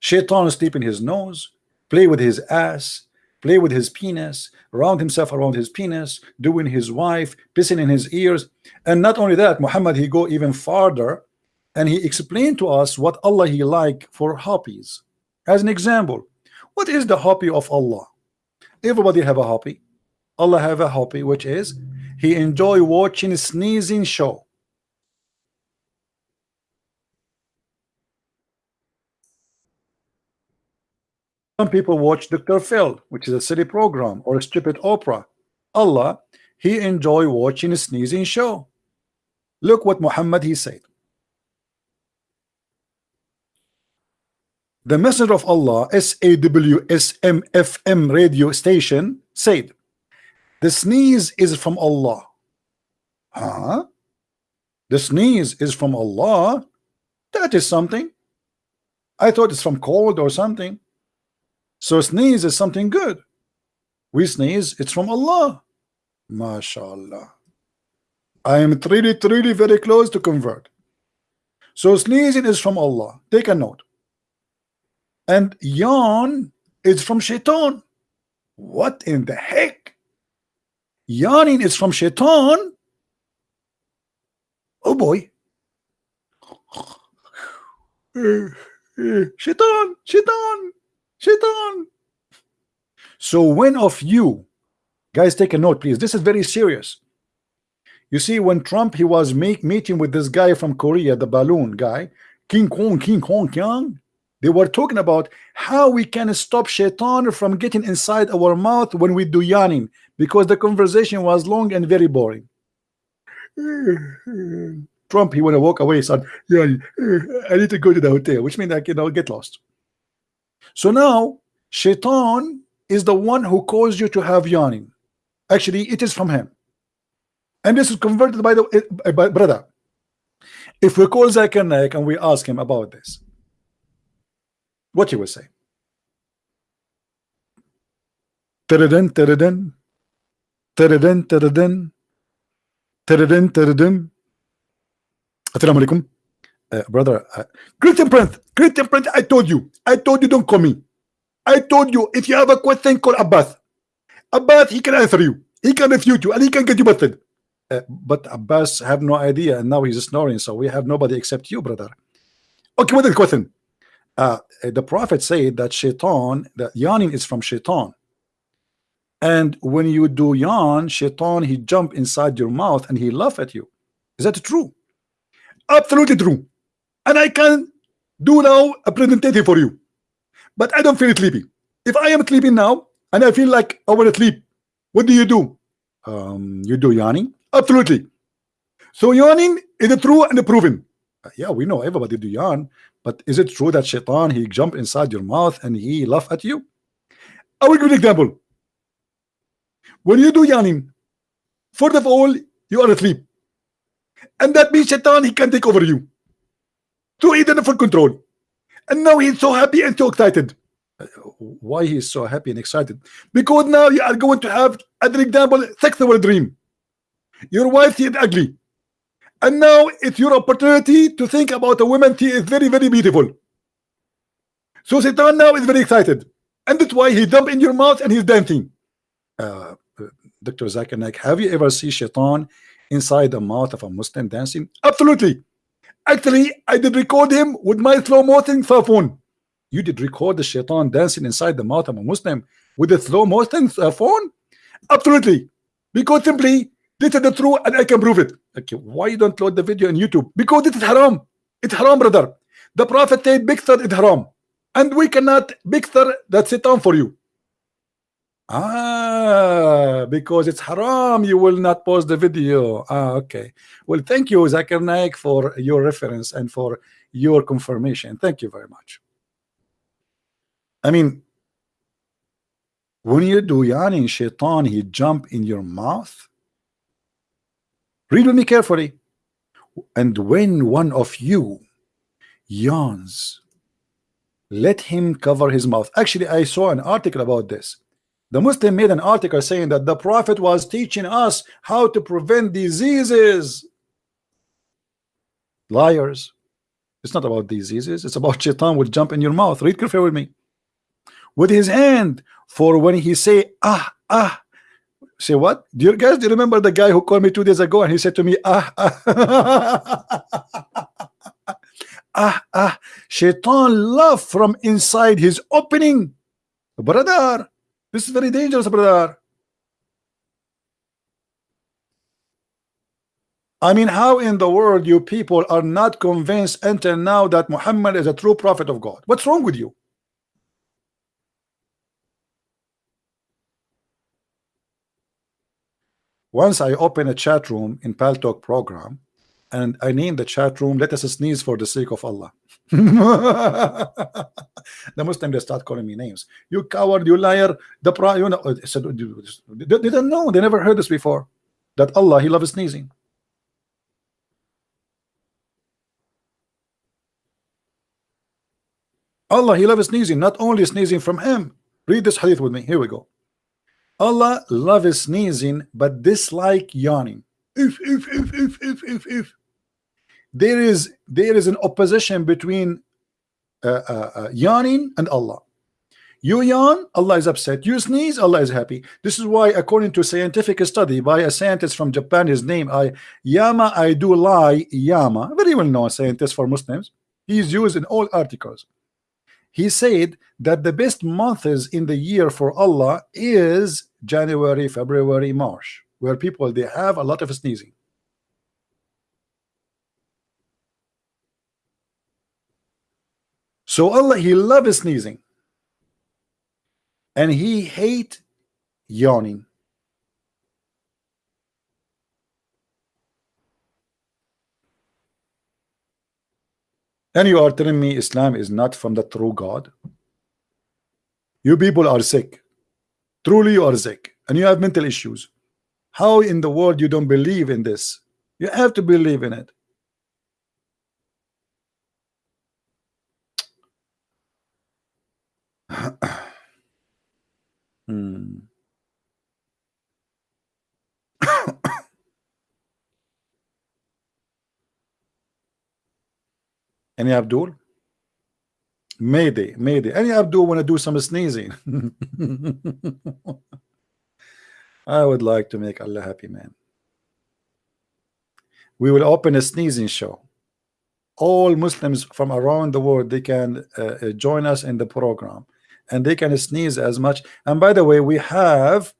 Shaitan sleep in his nose, play with his ass, play with his penis, round himself around his penis, doing his wife, pissing in his ears. And not only that, Muhammad he go even farther and he explained to us what Allah he like for hobbies. As an example, what is the hobby of Allah? Everybody have a hobby. Allah have a hobby, which is he enjoy watching a sneezing show. Some people watch Dr. Phil, which is a silly program or a stupid opera. Allah, he enjoy watching a sneezing show. Look what Muhammad he said. The Messenger of Allah, SAWSMFM radio station, said, the sneeze is from Allah. Huh? The sneeze is from Allah. That is something. I thought it's from cold or something. So sneeze is something good. We sneeze, it's from Allah. MashaAllah. I am really, really very close to convert. So sneezing is from Allah. Take a note. And yawn is from shaitan. What in the heck? Yawning is from shaitan. Oh boy. Shaitan, shaitan, shaitan. So when of you, guys, take a note, please. This is very serious. You see, when Trump he was make, meeting with this guy from Korea, the balloon guy, King Kong, King Kong, Kyang, they were talking about how we can stop shaitan from getting inside our mouth when we do yawning because the conversation was long and very boring. Trump, he want to walk away, said, yeah, I need to go to the hotel, which means I can I'll get lost. So now, shaitan is the one who caused you to have yawning. Actually, it is from him. And this is converted by the by, brother. If we call Zakir and we ask him about this, what you will say? Tadadun. Assalamu alaikum. Uh, brother, uh, Christian Prince, Christian Prince, I told you, I told you don't call me. I told you, if you have a question, call Abbas. Abbas, he can answer you. He can refute you, and he can get you busted. Uh, but Abbas have no idea, and now he's snoring, so we have nobody except you, brother. Okay, what is the question? Uh, the prophet said that shaitan that yawning is from shaitan. And when you do yawn shaitan he jump inside your mouth and he laugh at you. Is that true? Absolutely true. And I can do now a presentation for you. But I don't feel sleepy if I am sleeping now and I feel like I want to sleep what do you do? Um, you do yawning? Absolutely. So yawning is true and proven Uh, yeah we know everybody do yawn but is it true that shaitan he jump inside your mouth and he laugh at you? I will give an example. When you do yawning, first of all, you are asleep. And that means shaitan he can take over you. So he's under full control. And now he's so happy and so excited. Uh, why he's so happy and excited? Because now you are going to have, as an example, sexual dream. Your wife is ugly and now it's your opportunity to think about a woman she is very very beautiful so Satan now is very excited and that's why he jump in your mouth and he's dancing uh, Dr. Zakir Naik, have you ever seen Shaitan inside the mouth of a Muslim dancing? Absolutely. Actually, I did record him with my slow motion phone. You did record the shaitan dancing inside the mouth of a Muslim with a slow motion phone? Absolutely. Because simply, this is the truth and I can prove it. Okay, why you don't load the video on YouTube? Because it is haram. It's haram, brother. The Prophet said, Bixer is haram. And we cannot Bixer that's sit down for you. Ah, because it's haram, you will not post the video. Ah, okay. Well, thank you, Zakir Naik, for your reference and for your confirmation. Thank you very much. I mean, when you do yani shaitan, he jump in your mouth. Read with me carefully. And when one of you yawns, let him cover his mouth. Actually, I saw an article about this the Muslim made an article saying that the Prophet was teaching us how to prevent diseases. Liars. It's not about diseases. It's about shaitan will jump in your mouth. Read carefully with me. With his hand, for when he say ah ah. Say what? Do you guys do you remember the guy who called me two days ago and he said to me ah ah ah ah. Shaitan laugh from inside his opening, brother. This is very dangerous, brother. I mean, how in the world you people are not convinced until now that Muhammad is a true prophet of God? What's wrong with you? Once I open a chat room in Paltalk program, and I name the chat room, let us sneeze for the sake of Allah. the Muslim they start calling me names. You coward, you liar. The pro, you know, uh, said, they didn't know. They never heard this before. That Allah, He loves sneezing. Allah, He loves sneezing. Not only sneezing from Him. Read this hadith with me. Here we go. Allah loves sneezing, but dislike yawning. If, if, if, if, if, if, if there is there is an opposition between uh, uh, uh, yawning and Allah. You yawn, Allah is upset. You sneeze, Allah is happy. This is why, according to scientific study by a scientist from Japan, his name I Yama I do lie Yama, very well known scientist for Muslims. He is used in all articles. He said that the best months in the year for Allah is January, February, March, where people they have a lot of sneezing. So Allah, He loves sneezing. And He hate yawning. And you are telling me Islam is not from the true God? You people are sick. Truly you are sick. And you have mental issues. How in the world you don't believe in this? You have to believe in it. hmm. Any Abdul? Mayday, Mayday. Any Abdul want to do some sneezing? I would like to make Allah happy, man. We will open a sneezing show all Muslims from around the world they can uh, uh, join us in the program and they can sneeze as much and by the way we have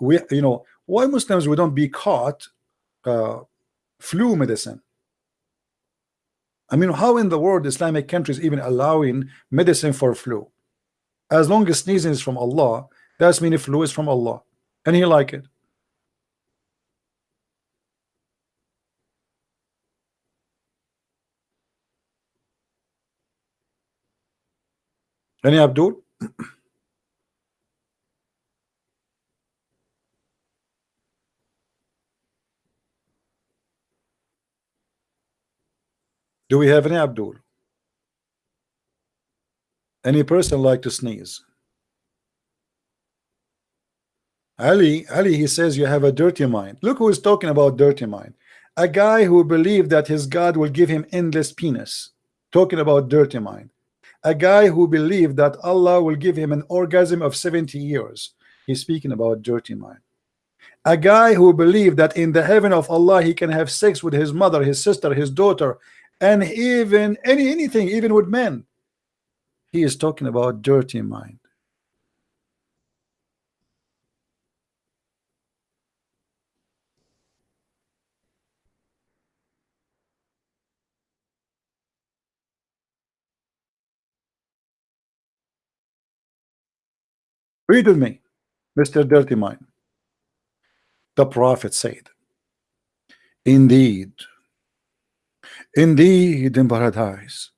we you know why Muslims we don't be caught uh, flu medicine I mean how in the world Islamic countries even allowing medicine for flu? As long as sneezing is from Allah that's mean flu is from Allah. And he like it. Any Abdul? Do we have any Abdul? Any person like to sneeze? Ali, Ali, he says you have a dirty mind. Look who is talking about dirty mind. A guy who believed that his God will give him endless penis. Talking about dirty mind a guy who believed that Allah will give him an orgasm of 70 years. He's speaking about dirty mind. a guy who believed that in the heaven of Allah he can have sex with his mother his sister his daughter and even any anything even with men he is talking about dirty mind Read with me, Mr. Dirty Mind. The Prophet said, Indeed, indeed, in paradise,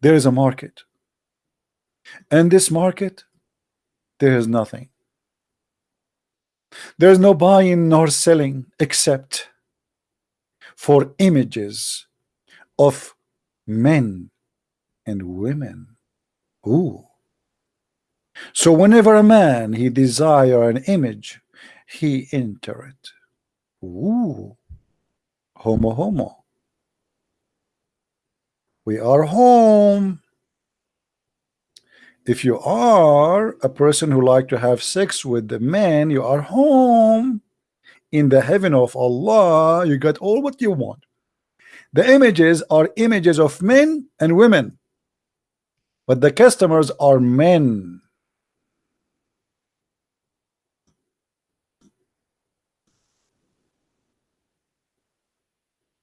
there is a market. And this market, there is nothing. There is no buying nor selling except for images of men and women. Ooh. So whenever a man he desire an image, he enter it. Ooh, homo homo. We are home. If you are a person who like to have sex with the man, you are home. In the heaven of Allah, you got all what you want. The images are images of men and women, but the customers are men.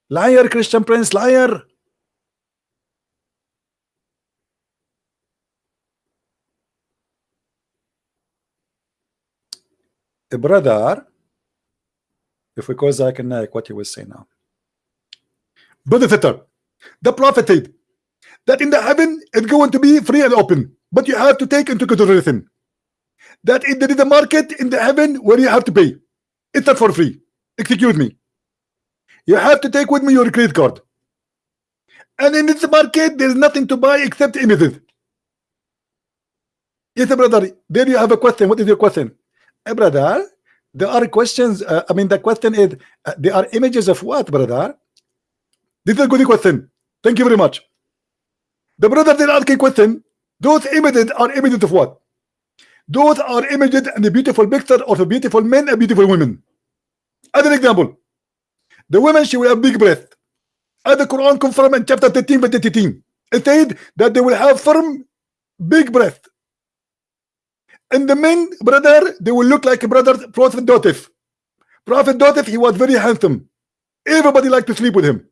Liar, Christian Prince, liar. A brother, if we call Zakir Naik, what he will say now. Brother the prophet said that in the heaven it's going to be free and open, but you have to take into consideration that if there is a market in the heaven where you have to pay. It's not for free. Excuse me. You have to take with me your credit card. And in this market, there's nothing to buy except images. Yes, brother. There you have a question. What is your question? Brother, there are questions. Uh, I mean, the question is, uh, there are images of what, brother? This is a good question. Thank you very much. The brother did ask a question. Those images are images of what? Those are images and the beautiful picture of a beautiful men and beautiful women. As an example, the women she will have big breath. As the Quran confirmed in chapter 13 verse 18. It said that they will have firm big breath. And the men, brother, they will look like a brother Prophet Dotif. Prophet Dotif, he was very handsome. Everybody liked to sleep with him.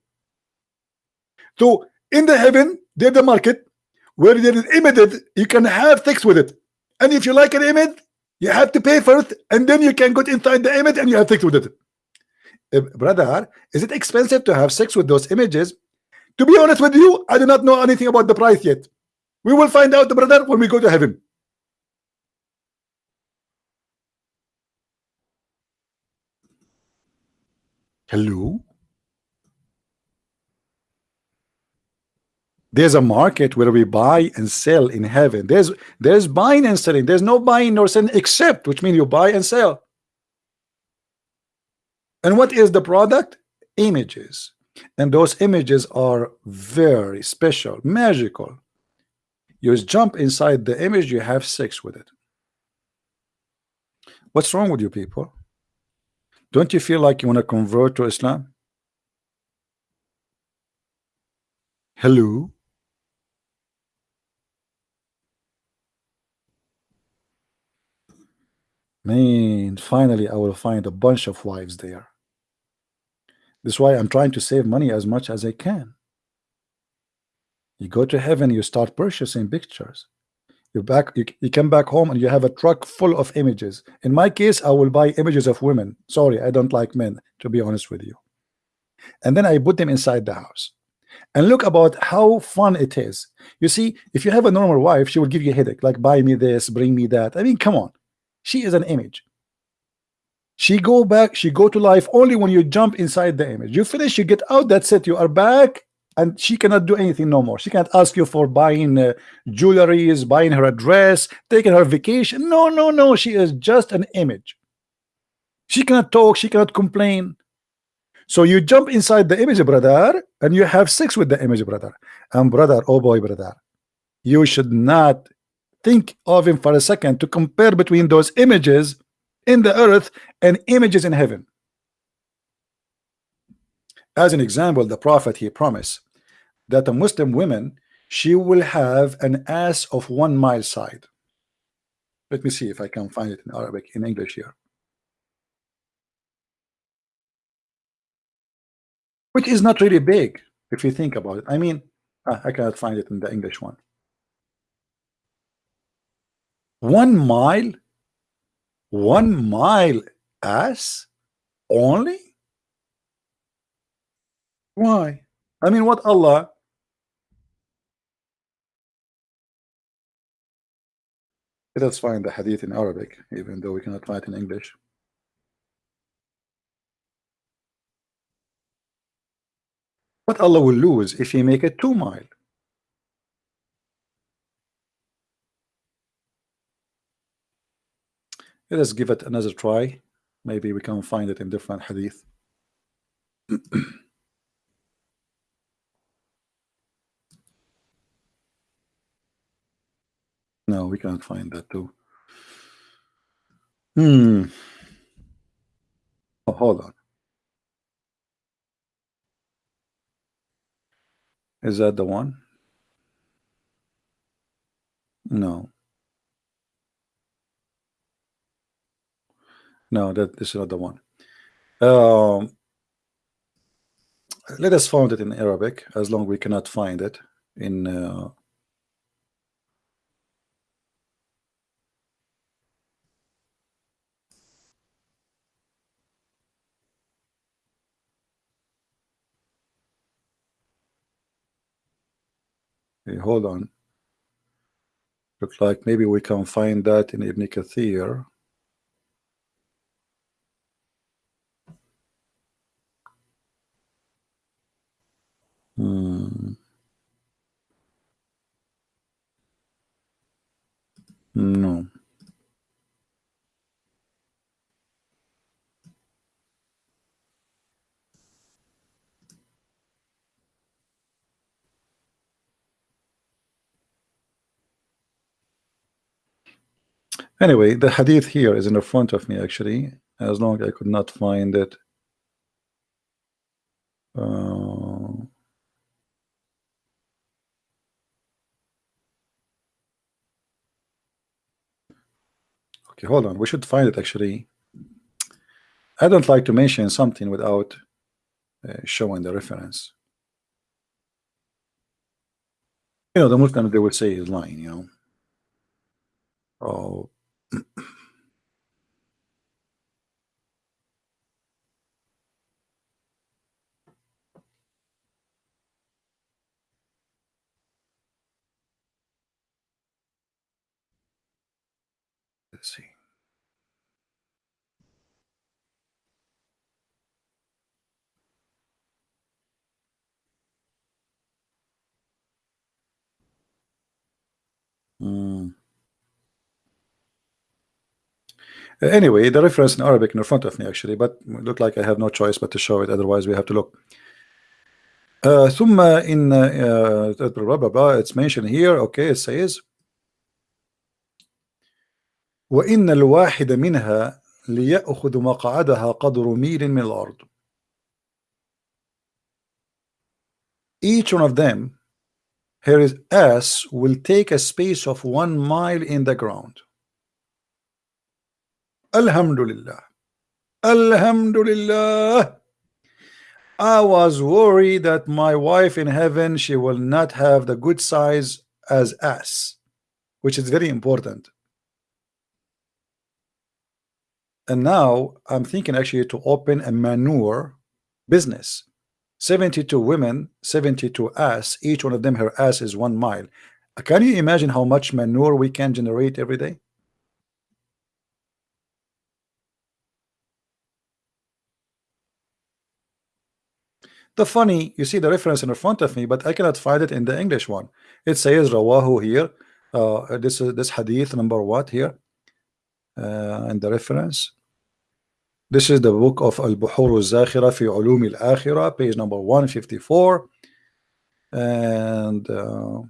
So in the heaven, there's the market where there is images, you can have sex with it. And if you like an image, you have to pay first, and then you can go inside the image and you have sex with it uh, brother, is it expensive to have sex with those images? To be honest with you, I do not know anything about the price yet. We will find out, brother, when we go to heaven. Hello? There's a market where we buy and sell in heaven. There's there's buying and selling. There's no buying nor selling except, which means you buy and sell. And what is the product? Images. And those images are very special, magical. You jump inside the image, you have sex with it. What's wrong with you people? Don't you feel like you want to convert to Islam? Hello? Man, finally I will find a bunch of wives there. That's why I'm trying to save money as much as I can. You go to heaven, you start purchasing pictures. You back, you, you come back home and you have a truck full of images. In my case, I will buy images of women. Sorry, I don't like men, to be honest with you. And then I put them inside the house. And look about how fun it is. You see, if you have a normal wife, she will give you a headache, like buy me this, bring me that. I mean, come on she is an image she go back she go to life only when you jump inside the image you finish you get out that's it you are back and she cannot do anything no more. She can't ask you for buying uh, jewelries buying her a dress taking her vacation. No no no. She is just an image. She cannot talk. She cannot complain. So you jump inside the image brother and you have sex with the image brother. And brother oh boy brother you should not think of him for a second to compare between those images in the earth and images in heaven. As an example, the prophet he promised that a Muslim woman she will have an ass of one mile side. Let me see if I can find it in Arabic in English here. Which is not really big if you think about it. I mean, ah, I cannot find it in the English one. One mile, one mile ass only why? I mean, what Allah? Let us find the hadith in Arabic, even though we cannot find it in English. What Allah will lose if He make it two mile? Let us give it another try. Maybe we can find it in different hadith. No, we can't find that too. Hmm. Oh, hold on. Is that the one? No. No, that this is not the one. Um, let us find it in Arabic as long we cannot find it in uh, Okay, hold on. Looks like maybe we can find that in Ibn Kathir. Hmm. No. Anyway, the hadith here is in the front of me actually, as long as I could not find it. Uh, okay, hold on. We should find it actually. I don't like to mention something without uh, showing the reference. You know, the Muslims they would say is lying, you know. Oh, Let's see. Hmm. Anyway, the reference in Arabic in front of me actually, but look like I have no choice but to show it. Otherwise, we have to look. Uh, ثم in uh, uh, blah, blah, blah, it's mentioned here. Okay, it says وإن الواحد منها ليأخذ مقعدها قدر ميل من الأرض. Each one of them, his ass will take a space of one mile in the ground. Alhamdulillah. Alhamdulillah. I was worried that my wife in heaven she will not have the good size as us which is very important and now I'm thinking actually to open a manure business 72 women 72 ass each one of them her ass is one mile can you imagine how much manure we can generate every day The funny, you see the reference in front of me, but I cannot find it in the English one. It says Rawahu here. Uh, this is this hadith number what here? Uh, and the reference. This is the book of Al-Buhur al-Zakhira fi Ulum al-Akhirah, page number 154. And uh,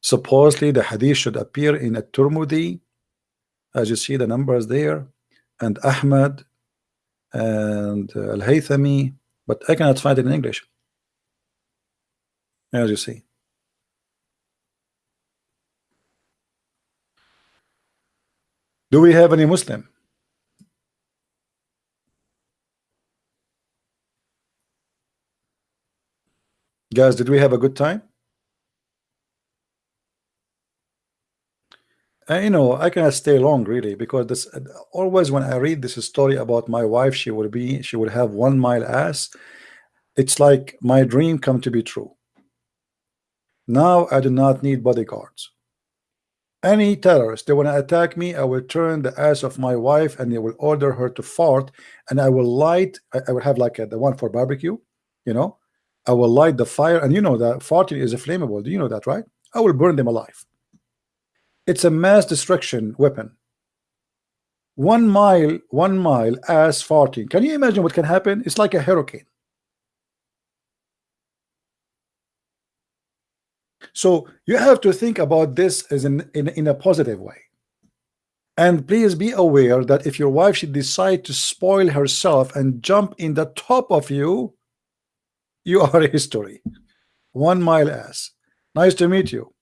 supposedly the hadith should appear in a Tirmidhi, as you see the numbers there. and Ahmad and uh, Al Haythami, but I cannot find it in English. As you see. Do we have any Muslim? Guys, did we have a good time? Uh, you know, I cannot stay long really because this always when I read this story about my wife, she will be she will have one mile ass. It's like my dream come to be true. Now I do not need bodyguards. Any terrorist they want to attack me, I will turn the ass of my wife and they will order her to fart, and I will light. I, I will have like a, the one for barbecue, you know. I will light the fire, and you know that farting is a flammable. Do you know that, right? I will burn them alive. It's a mass destruction weapon. One mile, one mile ass farting. Can you imagine what can happen? It's like a hurricane. So you have to think about this as in, in, in a positive way. And please be aware that if your wife should decide to spoil herself and jump in the top of you, you are history. One mile ass. Nice to meet you.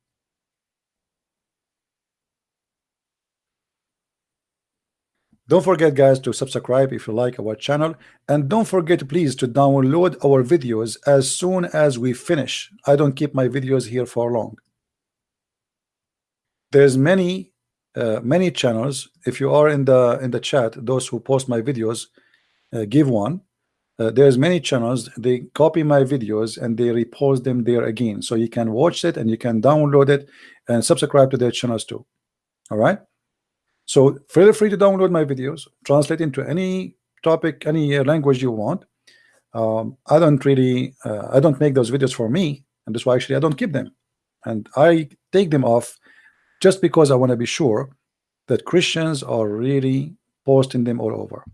Don't forget guys to subscribe if you like our channel. And don't forget please to download our videos as soon as we finish. I don't keep my videos here for long. There's many uh, many channels. If you are in the in the chat those who post my videos uh, give one. Uh, there's many channels. They copy my videos and they repost them there again. So you can watch it and you can download it and subscribe to their channels too. All right so feel free to download my videos, translate into any topic, any language you want. Um, I don't really, uh, I don't make those videos for me, and that's why actually I don't keep them, and I take them off just because I want to be sure that Christians are really posting them all over.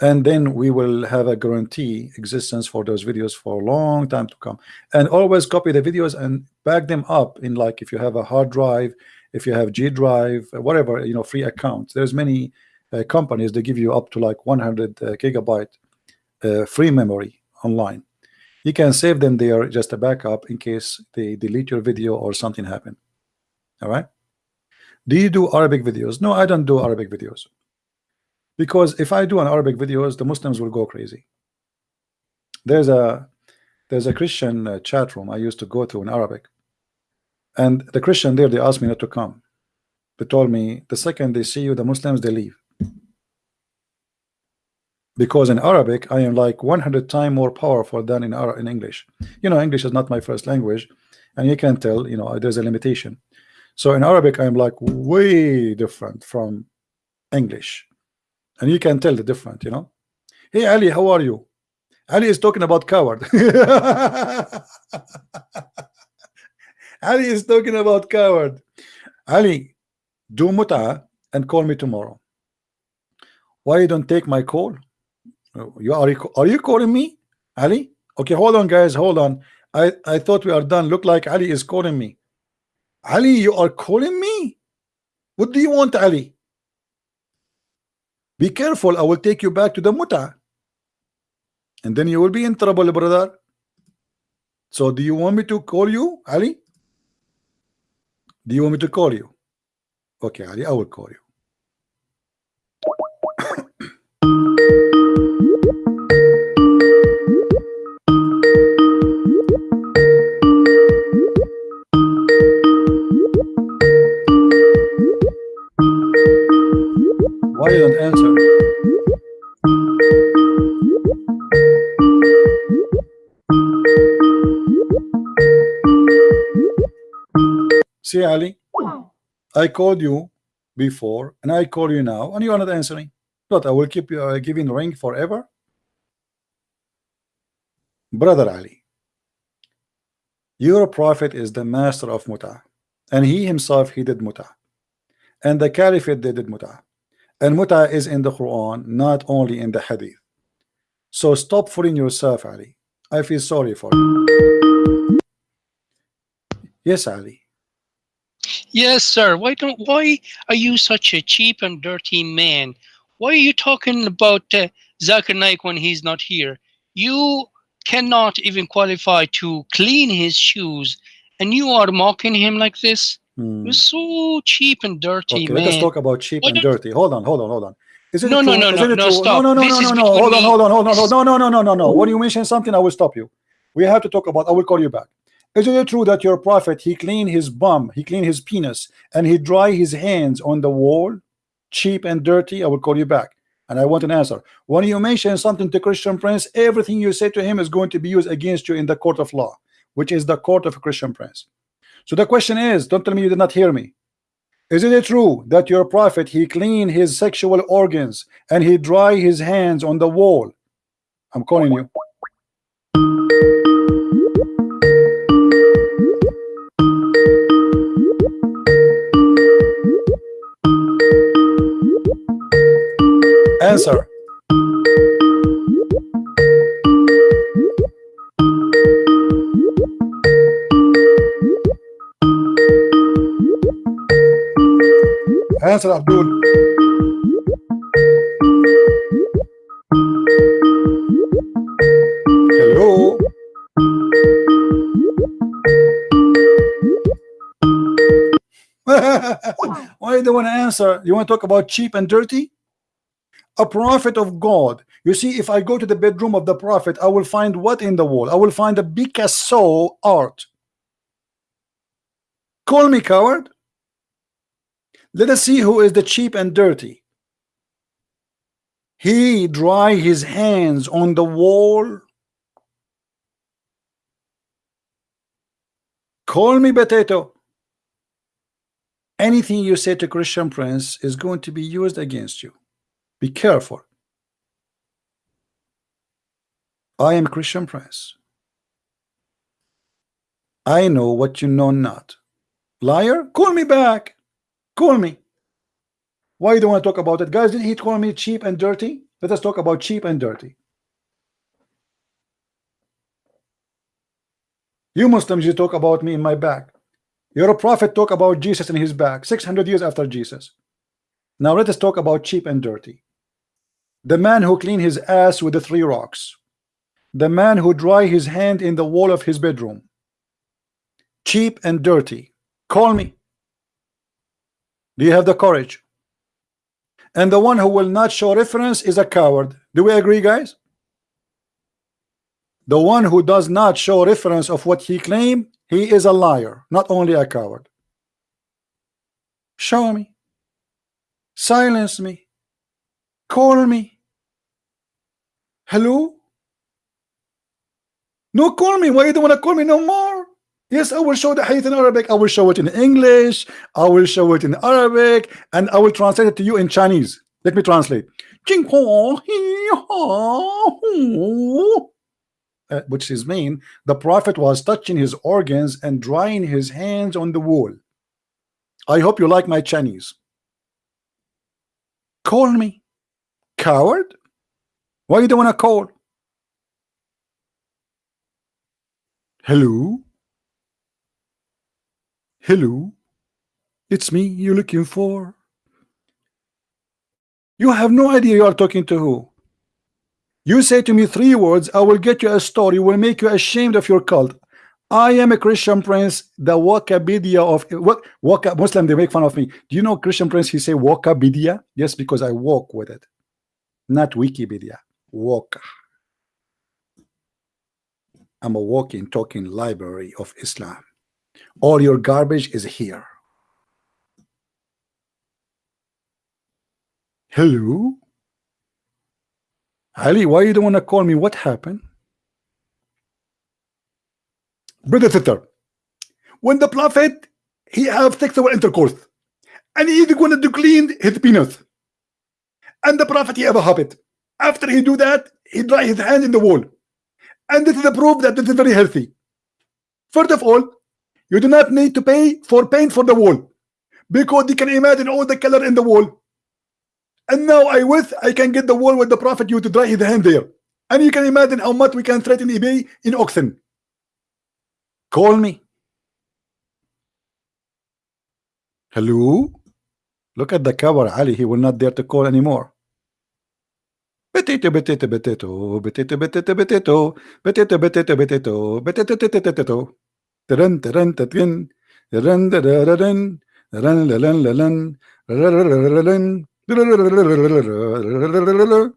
And then we will have a guarantee existence for those videos for a long time to come. And always copy the videos and back them up in like if you have a hard drive if you have G Drive, uh, whatever, you know, free accounts. There's many uh, companies that give you up to like 100 uh, gigabyte uh, free memory online. You can save them there, just a backup in case they delete your video or something happen. All right. Do you do Arabic videos? No, I don't do Arabic videos. Because if I do an Arabic videos, the Muslims will go crazy. There's a there's a Christian uh, chat room I used to go to in Arabic and the Christian there, they asked me not to come. They told me the second they see you, the Muslims, they leave. Because in Arabic, I am like 100 times more powerful than in, in English. You know, English is not my first language, and you can tell, you know, uh, there's a limitation. So in Arabic, I'm like way different from English. And you can tell the difference you know. Hey, Ali, how are you? Ali is talking about coward. Ali is talking about coward. Ali, do muta and call me tomorrow. Why you don't take my call? You are you, are you calling me, Ali? Okay, hold on, guys, hold on. I I thought we are done. Look like Ali is calling me. Ali, you are calling me. What do you want, Ali? Be careful. I will take you back to the muta, and then you will be in trouble, brother. So, do you want me to call you, Ali? Do you want me to call you? Okay, Ali, I will call you. See, Ali, I called you before and I call you now and you are not answering. But I will keep you uh, giving ring forever. Brother Ali, your prophet is the master of muta, and he himself he did muta, and the caliphate they did muta, and muta is in the Quran, not only in the hadith. So stop fooling yourself, Ali. I feel sorry for you. Yes, Ali. Yes, sir. Why don't why are you such a cheap and dirty man Why are you talking about uh, Zakir Naik when he's not here? You cannot even qualify to clean his shoes, and you are mocking him like this. Hmm. You're so cheap and dirty, Okay, man. let us talk about cheap and dirty. Hold on, hold on, hold on. Is it No, no, no, no, it no, stop. No, no, no, no, no, no. Hold on, hold on, hold on, hold on. is- No, no, no, no, no. When you mention something, I will stop you. We have to talk about. I will call you back. Is it true that your prophet he cleaned his bum, he cleaned his penis, and he dry his hands on the wall, cheap and dirty? I will call you back, and I want an answer. When you mention something to Christian Prince, everything you say to him is going to be used against you in the court of law, which is the court of a Christian Prince. So the question is, don't tell me you did not hear me. Is it true that your prophet he clean his sexual organs and he dry his hands on the wall? I'm calling you. Answer. Answer, Abdul. Hello. Why don't want to answer? You want to talk about cheap and dirty? A prophet of God. You see, if I go to the bedroom of the prophet, I will find what in the wall? I will find a Picasso art. Call me coward. Let us see who is the cheap and dirty. He dry his hands on the wall. Call me potato. Anything you say to Christian Prince is going to be used against you. Be careful. I am Christian Prince. I know what you know not. Liar, call me back. Call me. Why you don't want to talk about it? Guys, did he call me cheap and dirty? Let us talk about cheap and dirty. You Muslims, you talk about me in my back. Your prophet talk about Jesus in his back 600 years after Jesus. Now let us talk about cheap and dirty. The man who clean his ass with the three rocks. The man who dry his hand in the wall of his bedroom. Cheap and dirty. Call me. Do you have the courage? And the one who will not show reference is a coward. Do we agree, guys? The one who does not show reference of what he claim, he is a liar, not only a coward. Show me. Silence me. Call me. Hello? No, call me. Why you don't want to call me no more? Yes, I will show the hadith in Arabic. I will show it in English. I will show it in Arabic, and I will translate it to you in Chinese. Let me translate. Uh, which is mean the prophet was touching his organs and drying his hands on the wall. I hope you like my Chinese. Call me, coward. Why you don't want to call? Hello. Hello. It's me you're looking for. You have no idea you are talking to who. You say to me three words, I will get you a story, will make you ashamed of your cult. I am a Christian prince, the Wikipedia of what Waka Muslim, they make fun of me. Do you know Christian prince? He say Wikipedia? Yes, because I walk with it, not Wikipedia. Walk. I'm a walking, talking library of Islam. All your garbage is here. Hello? Ali, why you don't want to call me? What happened? Brother Sister, when the prophet he have sexual intercourse and he is going to clean his penis and the prophet he have a habit after he do that he dry his hand in the wall. And this is a proof that this is very healthy. First of all you do not need to pay for paint for the wall. Because you can imagine all the color in the wall. And now I wish I can get the wall with the prophet you to dry his hand there. And you can imagine how much we can threaten eBay in auction. Call me. Hello? Look at the cover Ali. He will not dare to call anymore Potato, potato, potato, potato, potato, potato, potato, potato. Dun, dun, dun, dun, dun, dun, dun, dun, dun, dun, dun, dun.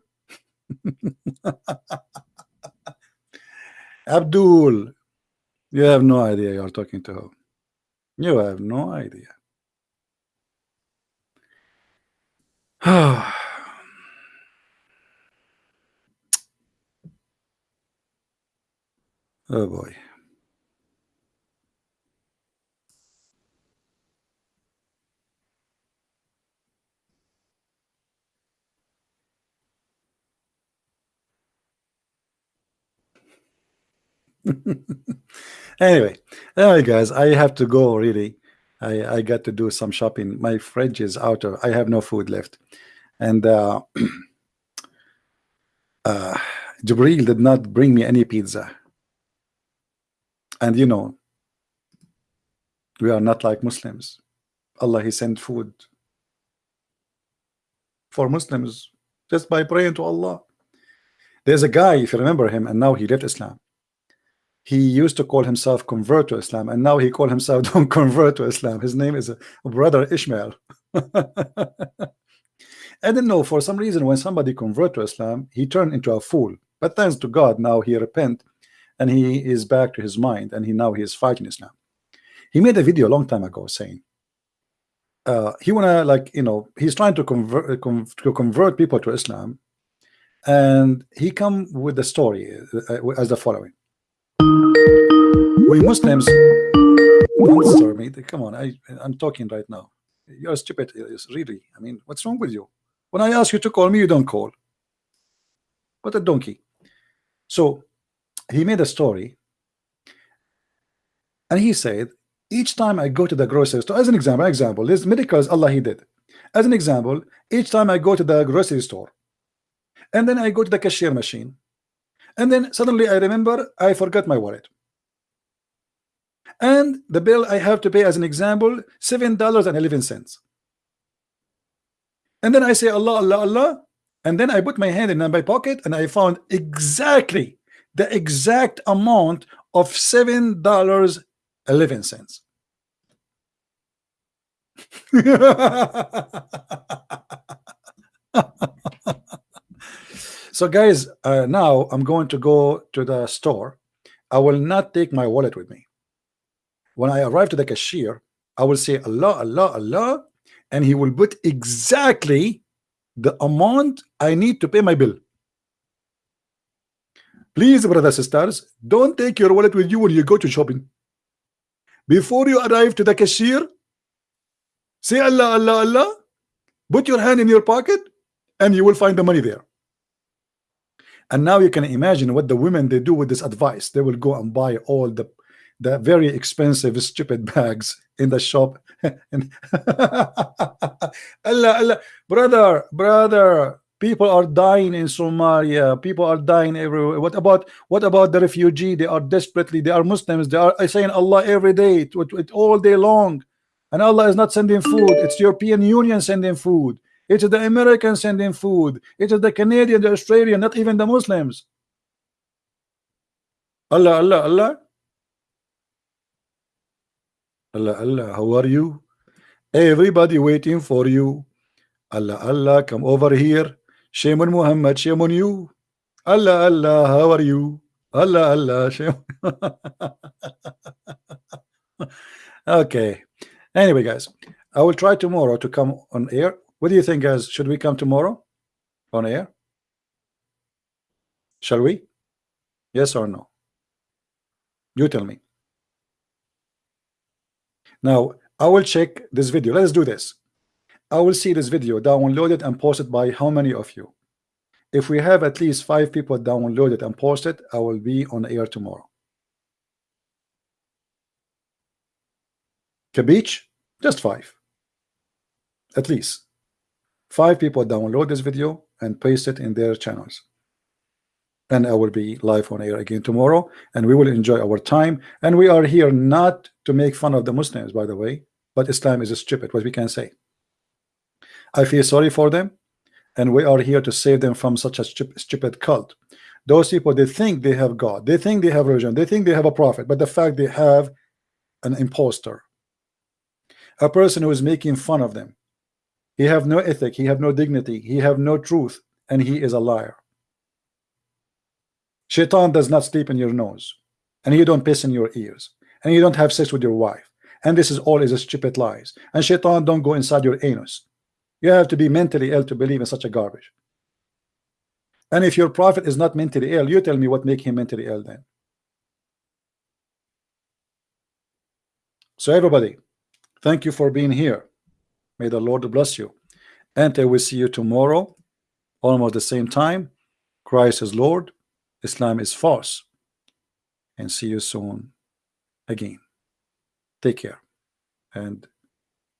Abdul, you have no idea you're talking to who. You have no idea. oh boy. anyway, anyway, guys, I have to go really. I I got to do some shopping. My fridge is out of. I have no food left, and uh, uh, Jibril did not bring me any pizza. And you know, we are not like Muslims. Allah He sent food for Muslims just by praying to Allah. There's a guy, if you remember him, and now he left Islam. He used to call himself convert to Islam and now he call himself don't convert to Islam. His name is a brother Ishmael. I don't know for some reason when somebody convert to Islam he turned into a fool. But thanks to God now he repent and he is back to his mind and he now he is fighting Islam he made a video a long time ago saying uh, he wanna like you know he's trying to convert to convert people to Islam and he come with the story uh, as the following we Muslims don't me. Come on, I I'm talking right now. You're stupid, really. I mean, what's wrong with you? When I ask you to call me, you don't call. What a donkey. So he made a story and he said each time I go to the grocery store as an example example this medicals Allah he did. As an example each time I go to the grocery store and then I go to the cashier machine and then suddenly I remember I forgot my wallet. And the bill I have to pay as an example seven dollars and eleven cents. And then I say Allah Allah Allah and then I put my hand in my pocket and I found exactly the exact amount of seven dollars eleven cents. So guys uh, now I'm going to go to the store. I will not take my wallet with me. When I arrive to the cashier I will say Allah Allah Allah and he will put exactly the amount I need to pay my bill please brothers and sisters don't take your wallet with you when you go to shopping. Before you arrive to the cashier say Allah Allah Allah put your hand in your pocket and you will find the money there. And now you can imagine what the women they do with this advice. They will go and buy all the the very expensive stupid bags in the shop. Allah, Allah, brother brother people are dying in Somalia people are dying everywhere what about what about the refugee they are desperately they are Muslims they are saying Allah every day all day long and Allah is not sending food it's European Union sending food it is the Americans sending food. It is the Canadian, the Australian, not even the Muslims. Allah, Allah, Allah. Allah, Allah, how are you? Everybody waiting for you. Allah, Allah, come over here. Shame on Muhammad, shame on you. Allah, Allah, how are you? Allah, Allah, shame. okay. Anyway, guys, I will try tomorrow to come on air what do you think, guys? Should we come tomorrow on air? Shall we? Yes or no? You tell me. Now, I will check this video. Let's do this. I will see this video downloaded and posted by how many of you? If we have at least five people downloaded and posted, I will be on air tomorrow. Kabich, just five. At least five people download this video and paste it in their channels and I will be live on air again tomorrow and we will enjoy our time and we are here not to make fun of the Muslims by the way but Islam is a stupid what we can say I feel sorry for them and we are here to save them from such a stupid cult. Those people they think they have God. They think they have religion. They think they have a prophet but the fact they have an impostor a person who is making fun of them. He have no ethic. He have no dignity. He have no truth and he is a liar. Shaitan does not sleep in your nose and you don't piss in your ears and you don't have sex with your wife and this is all is a stupid lies. And shaitan don't go inside your anus you have to be mentally ill to believe in such a garbage. And if your prophet is not mentally ill you tell me what make him mentally ill then. So everybody thank you for being here. May the Lord bless you. And I will see you tomorrow almost the same time. Christ is Lord Islam is false. And see you soon again. Take care and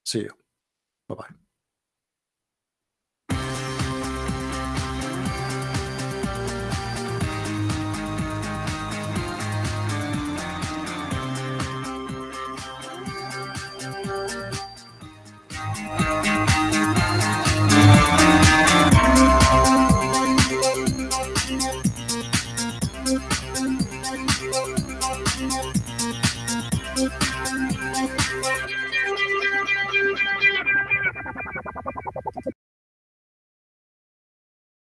see you. Bye bye